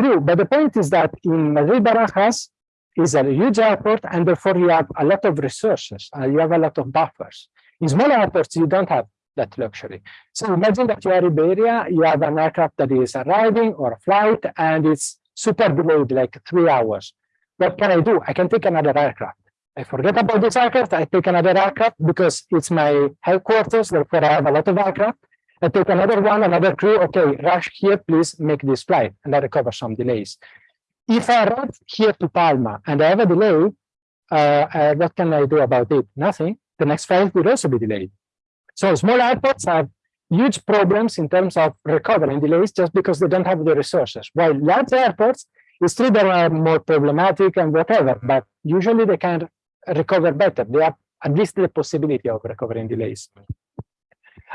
S2: True, but the point is that in Madrid Barajas is a huge airport, and therefore you have a lot of resources, uh, you have a lot of buffers. In small airports, you don't have that luxury. So imagine that you are Iberia, you have an aircraft that is arriving or a flight, and it's super delayed, like three hours. What can I do? I can take another aircraft. I forget about this aircraft, I take another aircraft because it's my headquarters, therefore I have a lot of aircraft. I take another one, another crew, okay, rush here, please make this flight, and I recover some delays. If I arrive here to Palma and I have a delay, uh, uh, what can I do about it? Nothing. The next flight will also be delayed. So small airports have huge problems in terms of recovering delays just because they don't have the resources. While large airports, it's true they are more problematic and whatever, but usually they can recover better. They have at least the possibility of recovering delays.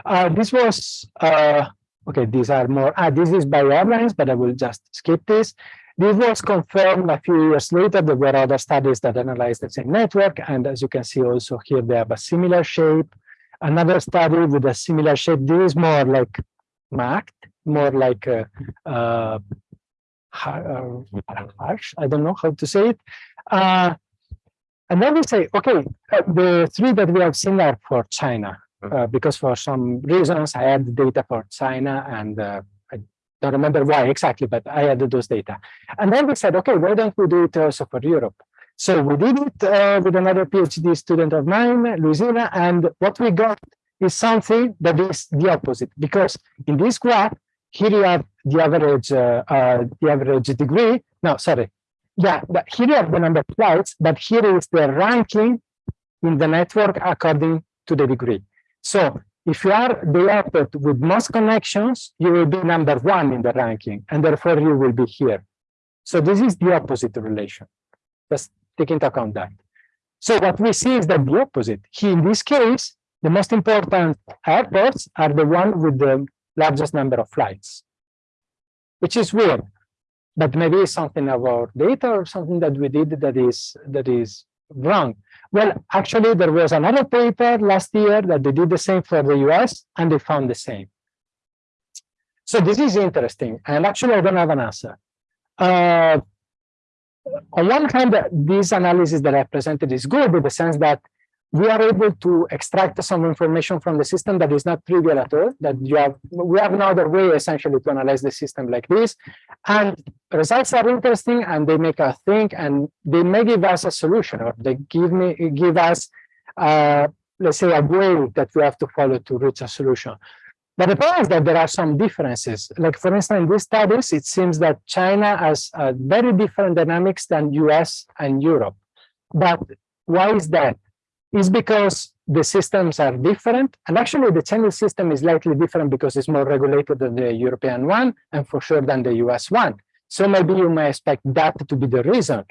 S2: Uh, this was, uh, okay, these are more, ah, this is by airlines, but I will just skip this. This was confirmed a few years later. There were other studies that analyzed the same network. And as you can see also here, they have a similar shape. Another study with a similar shape. This is more like marked, more like uh, uh, harsh. I don't know how to say it. Uh, and then we say, okay, uh, the three that we have seen are for China uh, because for some reasons I had data for China and uh, I don't remember why exactly, but I had those data. And then we said, okay, why don't we do it also for Europe? So we did it uh, with another PhD student of mine, Luisina, and what we got is something that is the opposite, because in this graph, here you have the average, uh, uh, the average degree. No, sorry. Yeah, but here you have the number of flights, but here is the ranking in the network according to the degree. So if you are the airport with most connections, you will be number one in the ranking, and therefore you will be here. So this is the opposite relation. Just take into account that. So what we see is that the opposite. Here, in this case, the most important airports are the one with the largest number of flights, which is weird, but maybe it's something about data or something that we did that is that is wrong. Well, actually, there was another paper last year that they did the same for the US and they found the same. So this is interesting. And actually, I don't have an answer. Uh, on one hand, this analysis that I presented is good in the sense that we are able to extract some information from the system that is not trivial at all, that you have, we have another way essentially to analyze the system like this. And results are interesting and they make us think and they may give us a solution or they give me give us, uh, let's say, a way that we have to follow to reach a solution. But the point is that there are some differences. Like for instance, in these studies, it seems that China has uh, very different dynamics than US and Europe. But why is that? It's because the systems are different. And actually the Chinese system is slightly different because it's more regulated than the European one and for sure than the US one. So maybe you may expect that to be the reason.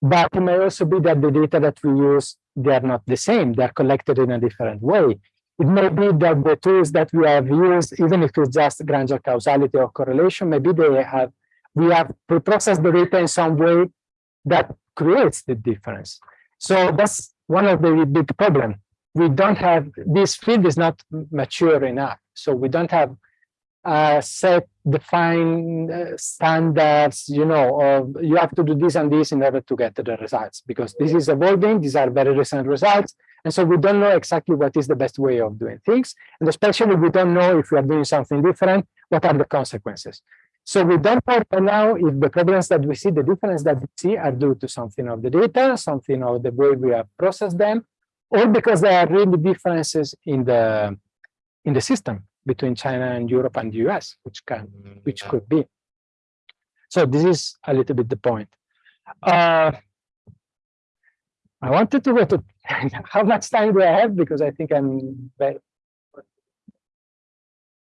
S2: But it may also be that the data that we use, they are not the same. They are collected in a different way. It may be that the tools that we have used, even if it's just Granger causality or correlation, maybe they have we have pre-processed the data in some way that creates the difference. So that's one of the big problem. We don't have this field is not mature enough. So we don't have uh, set defined uh, standards, you know, or you have to do this and this in order to get the results because this is evolving. These are very recent results. And so we don't know exactly what is the best way of doing things. And especially we don't know if we are doing something different, what are the consequences. So we don't know now if the problems that we see, the difference that we see are due to something of the data, something of the way we have processed them, or because there are really differences in the in the system between China and Europe and the US, which can which could be. So this is a little bit the point. Uh, I wanted to go to how much time do I have? Because I think I'm very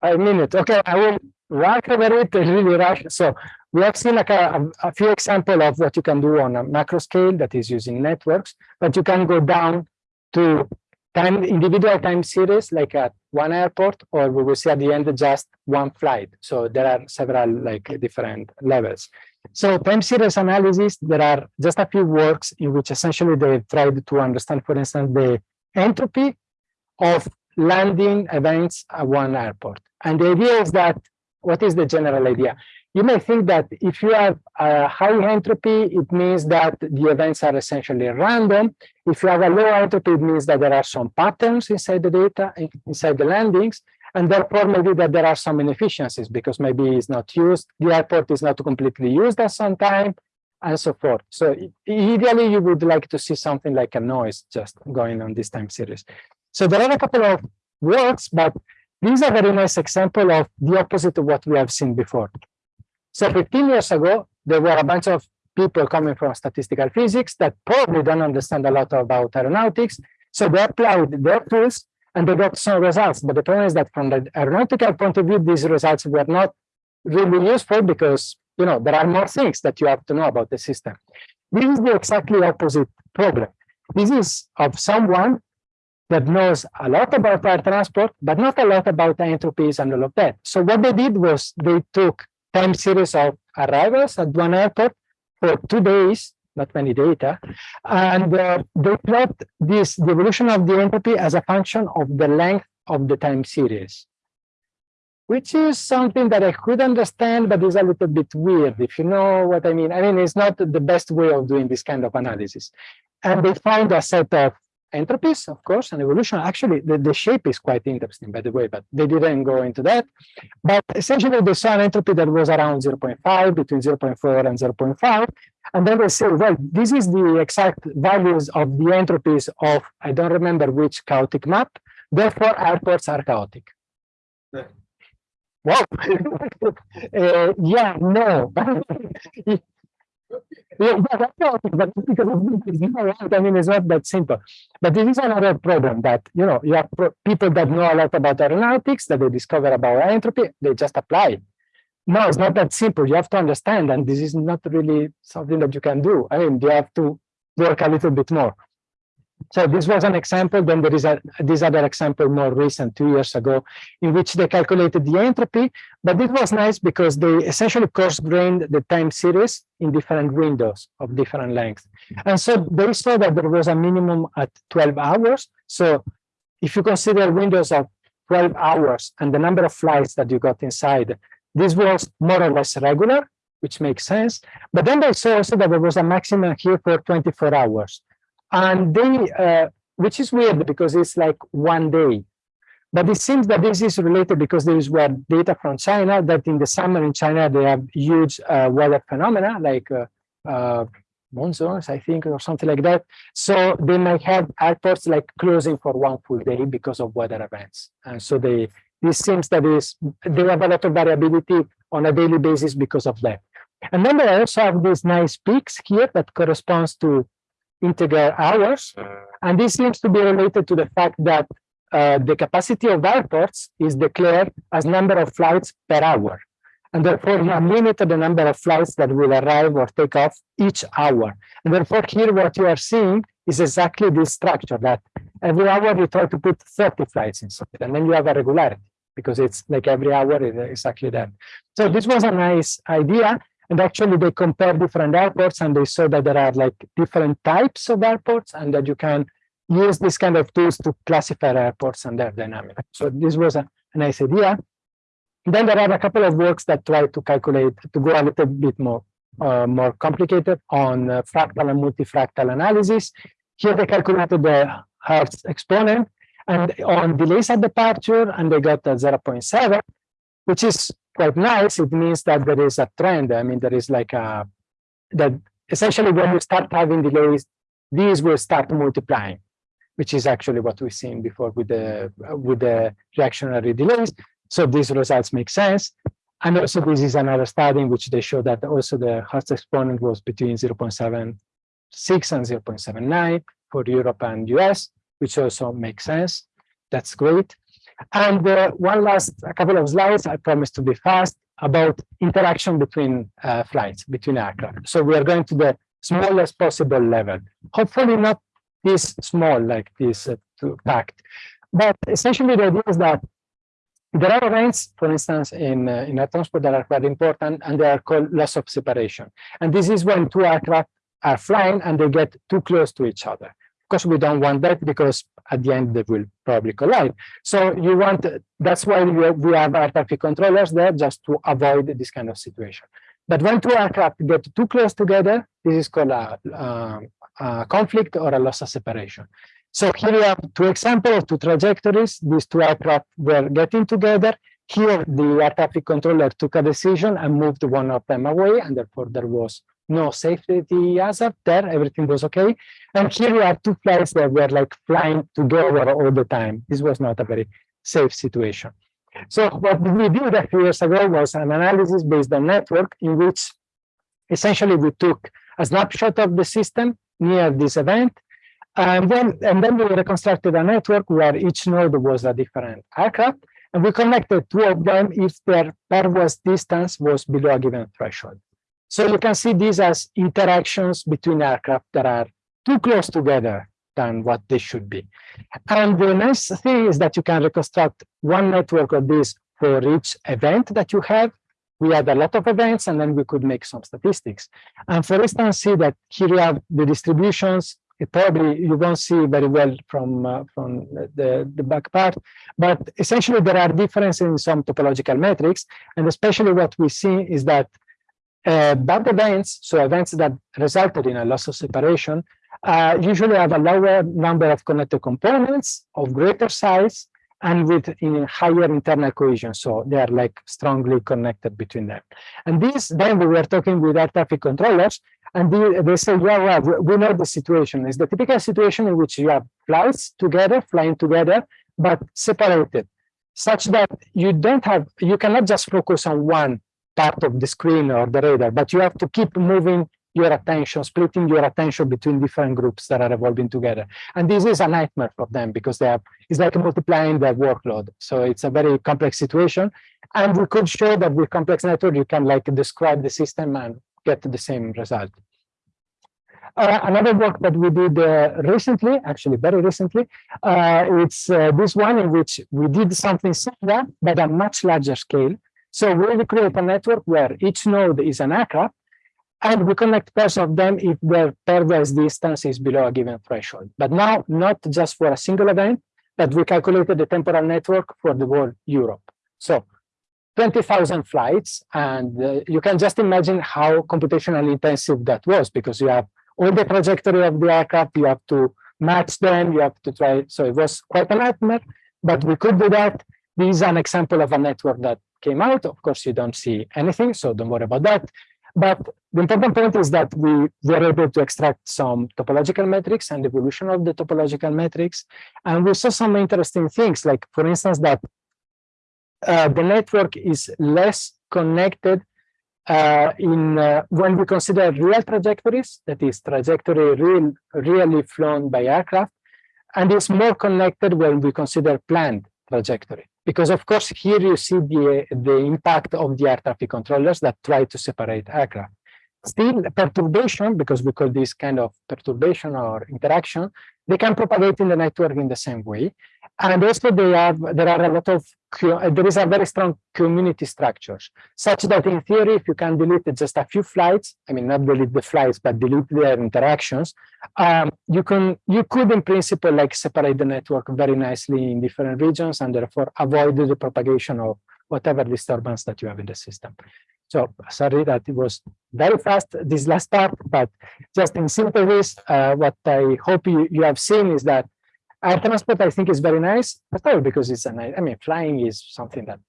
S2: a minute. Okay, I will rush over it really rush. So we have seen like a, a few examples of what you can do on a macro scale that is using networks, but you can go down to time individual time series like at one airport, or we will see at the end just one flight. So there are several like different levels. So time series analysis, there are just a few works in which essentially they tried to understand, for instance, the entropy of landing events at one airport. And the idea is that, what is the general idea? You may think that if you have a high entropy, it means that the events are essentially random. If you have a low entropy, it means that there are some patterns inside the data, inside the landings, and therefore maybe that there are some inefficiencies because maybe it's not used, the airport is not completely used at some time, and so forth. So ideally, you would like to see something like a noise just going on this time series. So there are a couple of works, but these are very nice example of the opposite of what we have seen before. So 15 years ago, there were a bunch of people coming from statistical physics that probably don't understand a lot about aeronautics. So they applied their tools and they got some results. But the problem is that from the aeronautical point of view, these results were not really useful because you know there are more things that you have to know about the system. This is the exactly opposite problem. This is of someone that knows a lot about air transport, but not a lot about the entropies and all of that. So what they did was they took time series of arrivals at one airport for two days, not many data, and uh, they plot this the evolution of the entropy as a function of the length of the time series, which is something that I could understand, but is a little bit weird, if you know what I mean. I mean, it's not the best way of doing this kind of analysis. And they found a set of entropies, of course, and evolution. Actually, the, the shape is quite interesting, by the way, but they didn't go into that. But essentially, they saw an entropy that was around 0.5, between 0.4 and 0.5. And then they say, well, this is the exact values of the entropies of, I don't remember which chaotic map. Therefore, airports are chaotic.
S3: Yeah.
S2: Wow. uh, yeah, no. Yeah, but because not right. I mean, it's not that simple. But this is another problem that, you know, you have people that know a lot about aeronautics, that they discover about entropy, they just apply. No, it's not that simple. You have to understand, and this is not really something that you can do. I mean, you have to work a little bit more. So this was an example. Then there is a this other example more recent, two years ago, in which they calculated the entropy. But it was nice because they essentially coarse-grained the time series in different windows of different lengths. And so they saw that there was a minimum at 12 hours. So if you consider windows of 12 hours and the number of flights that you got inside, this was more or less regular, which makes sense. But then they saw also that there was a maximum here for 24 hours. And they, uh, which is weird because it's like one day. But it seems that this is related because there is were data from China that in the summer in China they have huge uh, weather phenomena like uh, uh, monsoons, I think, or something like that. So they might have airports like closing for one full day because of weather events. And so they this seems that is they have a lot of variability on a daily basis because of that. And then they also have these nice peaks here that corresponds to integer hours. And this seems to be related to the fact that uh, the capacity of airports is declared as number of flights per hour. And therefore, you have limited the number of flights that will arrive or take off each hour. And therefore, here what you are seeing is exactly this structure that every hour you try to put 30 flights inside, and then you have a regularity because it's like every hour is exactly that. So this was a nice idea. And actually they compare different airports and they saw that there are like different types of airports and that you can use this kind of tools to classify airports and their dynamics. So this was a, a nice idea. Then there are a couple of works that try to calculate, to go a little bit more, uh, more complicated on uh, fractal and multifractal analysis. Here they calculated the Hurst exponent and on delays at departure, and they got a 0.7, which is quite nice. It means that there is a trend. I mean, there is like a, that essentially when you start having delays, these will start multiplying, which is actually what we've seen before with the, with the reactionary delays. So these results make sense. And also this is another study in which they show that also the Hurst exponent was between 0.76 and 0.79 for Europe and US, which also makes sense. That's great. And uh, one last a couple of slides, I promise to be fast, about interaction between uh, flights, between aircraft. So we are going to the smallest possible level. Hopefully not this small, like this uh, packed. But essentially the idea is that there are events, for instance, in, uh, in transport that are quite important, and they are called loss of separation. And this is when two aircraft are flying and they get too close to each other. Course, we don't want that because at the end they will probably collide. So you want, that's why we have, we have air traffic controllers there just to avoid this kind of situation. But when two aircraft get too close together, this is called a, a, a conflict or a loss of separation. So here we have two examples, two trajectories. These two aircraft were getting together. Here, the air traffic controller took a decision and moved one of them away, and therefore there was no safety hazard there. Everything was okay. And here we have two flights that were like flying together all the time. This was not a very safe situation. So what we did a few years ago was an analysis based on network in which essentially we took a snapshot of the system near this event and then, and then we reconstructed a network where each node was a different aircraft, and we connected two of them if their pairwise distance was below a given threshold. So you can see these as interactions between aircraft that are too close together than what they should be. And the nice thing is that you can reconstruct one network of this for each event that you have. We had a lot of events, and then we could make some statistics. And for instance, see that here you have the distributions it probably you won't see very well from uh, from the the back part but essentially there are differences in some topological metrics and especially what we see is that uh, bad events so events that resulted in a loss of separation uh, usually have a lower number of connected components of greater size and with in higher internal cohesion so they are like strongly connected between them and this then we were talking with air traffic controllers and they, they say, yeah, well, we know the situation. It's the typical situation in which you have flights together, flying together, but separated, such that you don't have, you cannot just focus on one part of the screen or the radar, but you have to keep moving your attention, splitting your attention between different groups that are evolving together. And this is a nightmare for them because they have, it's like multiplying their workload. So it's a very complex situation. And we could show that with complex network, you can like describe the system and get the same result. Uh, another work that we did uh, recently, actually very recently, uh, it's uh, this one in which we did something similar, but at much larger scale. So we create a network where each node is an aircraft, and we connect pairs of them if their pairwise distance is below a given threshold. But now, not just for a single event, but we calculated the temporal network for the whole Europe. So 20,000 flights, and uh, you can just imagine how computationally intensive that was because you have all the trajectory of the aircraft, you have to match them, you have to try. So it was quite a nightmare, but we could do that. This is an example of a network that came out. Of course, you don't see anything, so don't worry about that. But the important point is that we were able to extract some topological metrics and evolution of the topological metrics. And we saw some interesting things, like, for instance, that uh, the network is less connected uh, in uh, when we consider real trajectories, that is trajectory real, really flown by aircraft, and it's more connected when we consider planned trajectory. Because of course, here you see the, the impact of the air traffic controllers that try to separate aircraft. Still, perturbation, because we call this kind of perturbation or interaction, they can propagate in the network in the same way. And also they have, there are a lot of, there is a very strong community structures, such that in theory, if you can delete just a few flights, I mean, not delete the flights, but delete their interactions, um, you can, you could in principle like separate the network very nicely in different regions and therefore avoid the propagation of whatever disturbance that you have in the system. So sorry that it was very fast, this last part, but just in simple ways, uh, what I hope you, you have seen is that air transport, I think, is very nice, all because it's a nice, I mean, flying is something that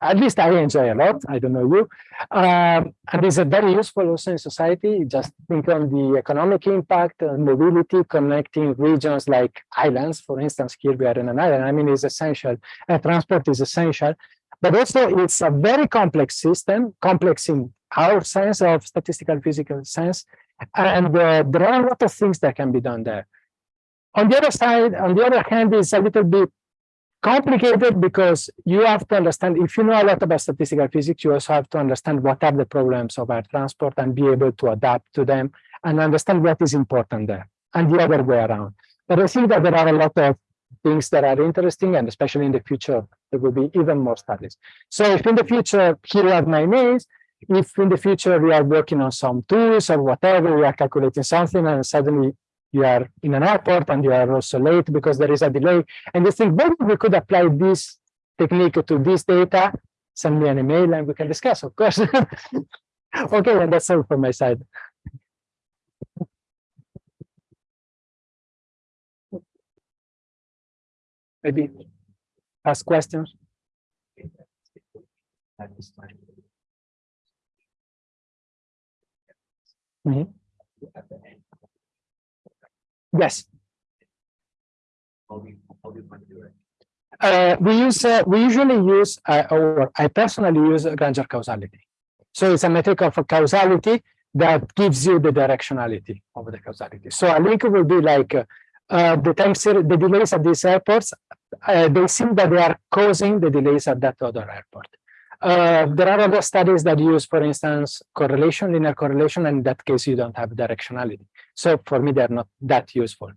S2: at least I enjoy a lot. I don't know you. Um, and it's a very useful also in society. Just think on the economic impact, uh, mobility, connecting regions like islands. For instance, here we are in an island. I mean, it's essential. Air transport is essential. But also it's a very complex system, complex in our sense of statistical physical sense. And uh, there are a lot of things that can be done there. On the other side, on the other hand, it's a little bit complicated because you have to understand, if you know a lot about statistical physics, you also have to understand what are the problems of air transport and be able to adapt to them and understand what is important there and the other way around. But I think that there are a lot of things that are interesting and especially in the future, there will be even more studies. So if in the future, here are my names, if in the future we are working on some tools or whatever, we are calculating something and suddenly you are in an airport and you are also late because there is a delay. And you think, maybe we could apply this technique to this data, send me an email and we can discuss, of course. okay, and that's all from my side.
S3: Do you want to do it?
S2: Uh, we use uh, we usually use uh, or I personally use Granger causality. So it's a metric of a causality that gives you the directionality of the causality. So a link will be like uh, the time series, the delays at these airports. Uh, they seem that they are causing the delays at that other airport. Uh, there are other studies that use, for instance, correlation, linear correlation, and in that case, you don't have directionality. So for me, they're not that useful.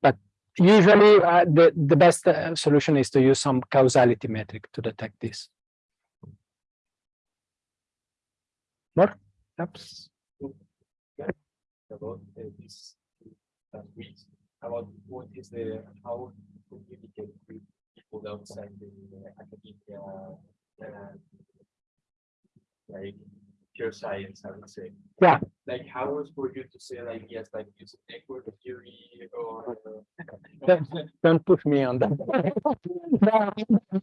S2: But usually, uh, the, the best uh, solution is to use some causality metric to detect this. More? Oops.
S3: About this uh, about what is the, how to communicate with people outside the uh, academia, uh, like pure science, I would say.
S2: Yeah.
S3: Like how was for you to say like, yes, like using network theory or?
S2: Don't, don't put me on that. No,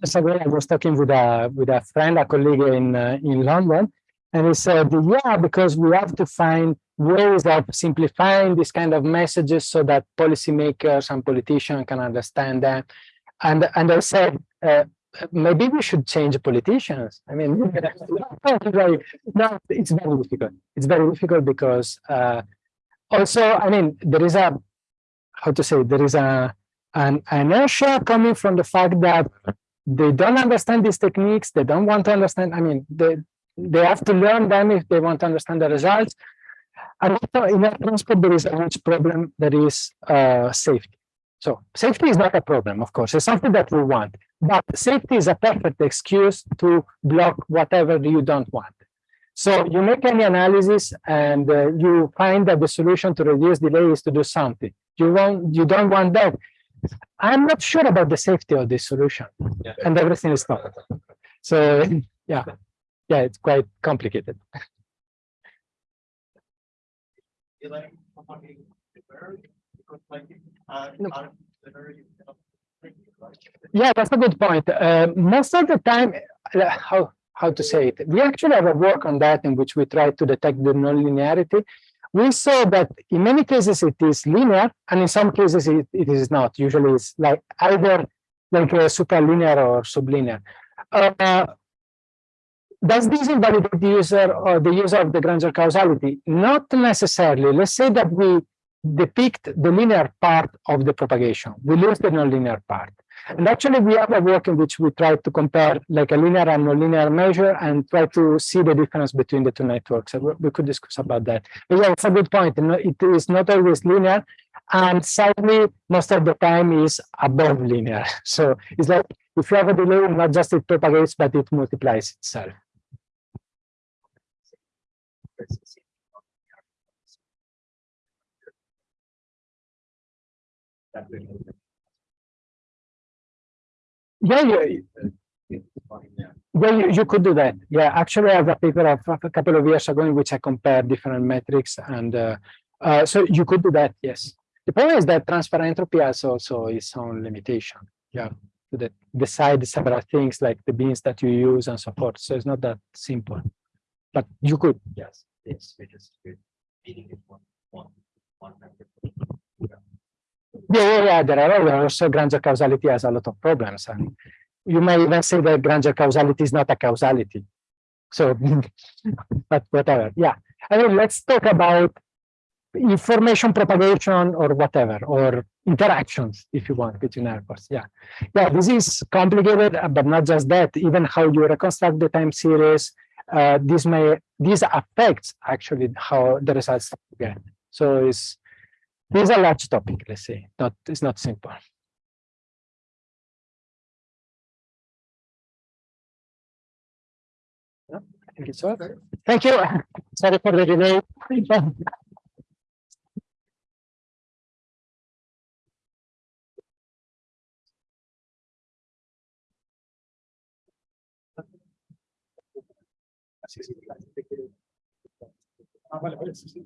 S2: so I was talking with a with a friend, a colleague in uh, in London, and he said, "Yeah, because we have to find ways of simplifying this kind of messages so that policymakers and politicians can understand them." And and I said, uh, maybe we should change politicians. I mean, like, no, it's very difficult. It's very difficult because uh, also, I mean, there is a how to say there is a an inertia coming from the fact that they don't understand these techniques. They don't want to understand. I mean, they they have to learn them if they want to understand the results. And also in air transport, there is a huge problem that is uh, safety. So safety is not a problem, of course, it's something that we want, but safety is a perfect excuse to block whatever you don't want. So you make any analysis and uh, you find that the solution to reduce delay is to do something. You want, you don't want that. I'm not sure about the safety of this solution
S3: Yeah.
S2: and everything is not. So yeah, yeah, it's quite complicated.
S4: You like, somebody very, because like,
S2: No.
S4: are very, you know, like,
S2: Yeah, that's a good point. Uh, most of the time, uh, how how to say it? We actually have a work on that in which we try to detect the nonlinearity. We saw that in many cases it is linear, and in some cases it, it is not. Usually it's like either like a superlinear or sublinear. uh, does this invalidate the user or the user of the Granger causality? Not necessarily. Let's say that we depict the linear part of the propagation. We lose the nonlinear part. And actually, we have a work in which we try to compare like a linear and nonlinear measure and try to see the difference between the two networks. We could discuss about that. But yeah, it's a good point. It is not always linear. And sadly, most of the time is above linear. So it's like if you have a delay, not just it propagates, but it multiplies itself.
S3: That will-
S2: Yeah, yeah,
S3: Yeah.
S2: Yeah, you, you could do that. Yeah, actually, I have a paper of a couple of years ago in which I compared different metrics, and uh, uh, so you could do that. Yes. The problem is that transfer entropy has also its own limitation. Yeah, to the, decide several things like the bins that you use and so forth. So it's not that simple, but you could.
S3: Yes, it's because we're meeting it one, one, one.
S2: Yeah, yeah, yeah. There are also Granger causality has a lot of problems, and you may even say that Granger causality is not a causality. So, but whatever. Yeah. I mean, let's talk about information propagation or whatever, or interactions, if you want, between airports. Yeah. Yeah, this is complicated, but not just that. Even how you reconstruct the time series, uh, this may this affects actually how the results get. So it's this is a large topic, let's say, not, it's not simple. Yeah, I think it's all. Thank you. Sorry for the delay.
S4: Ah, sí, sí.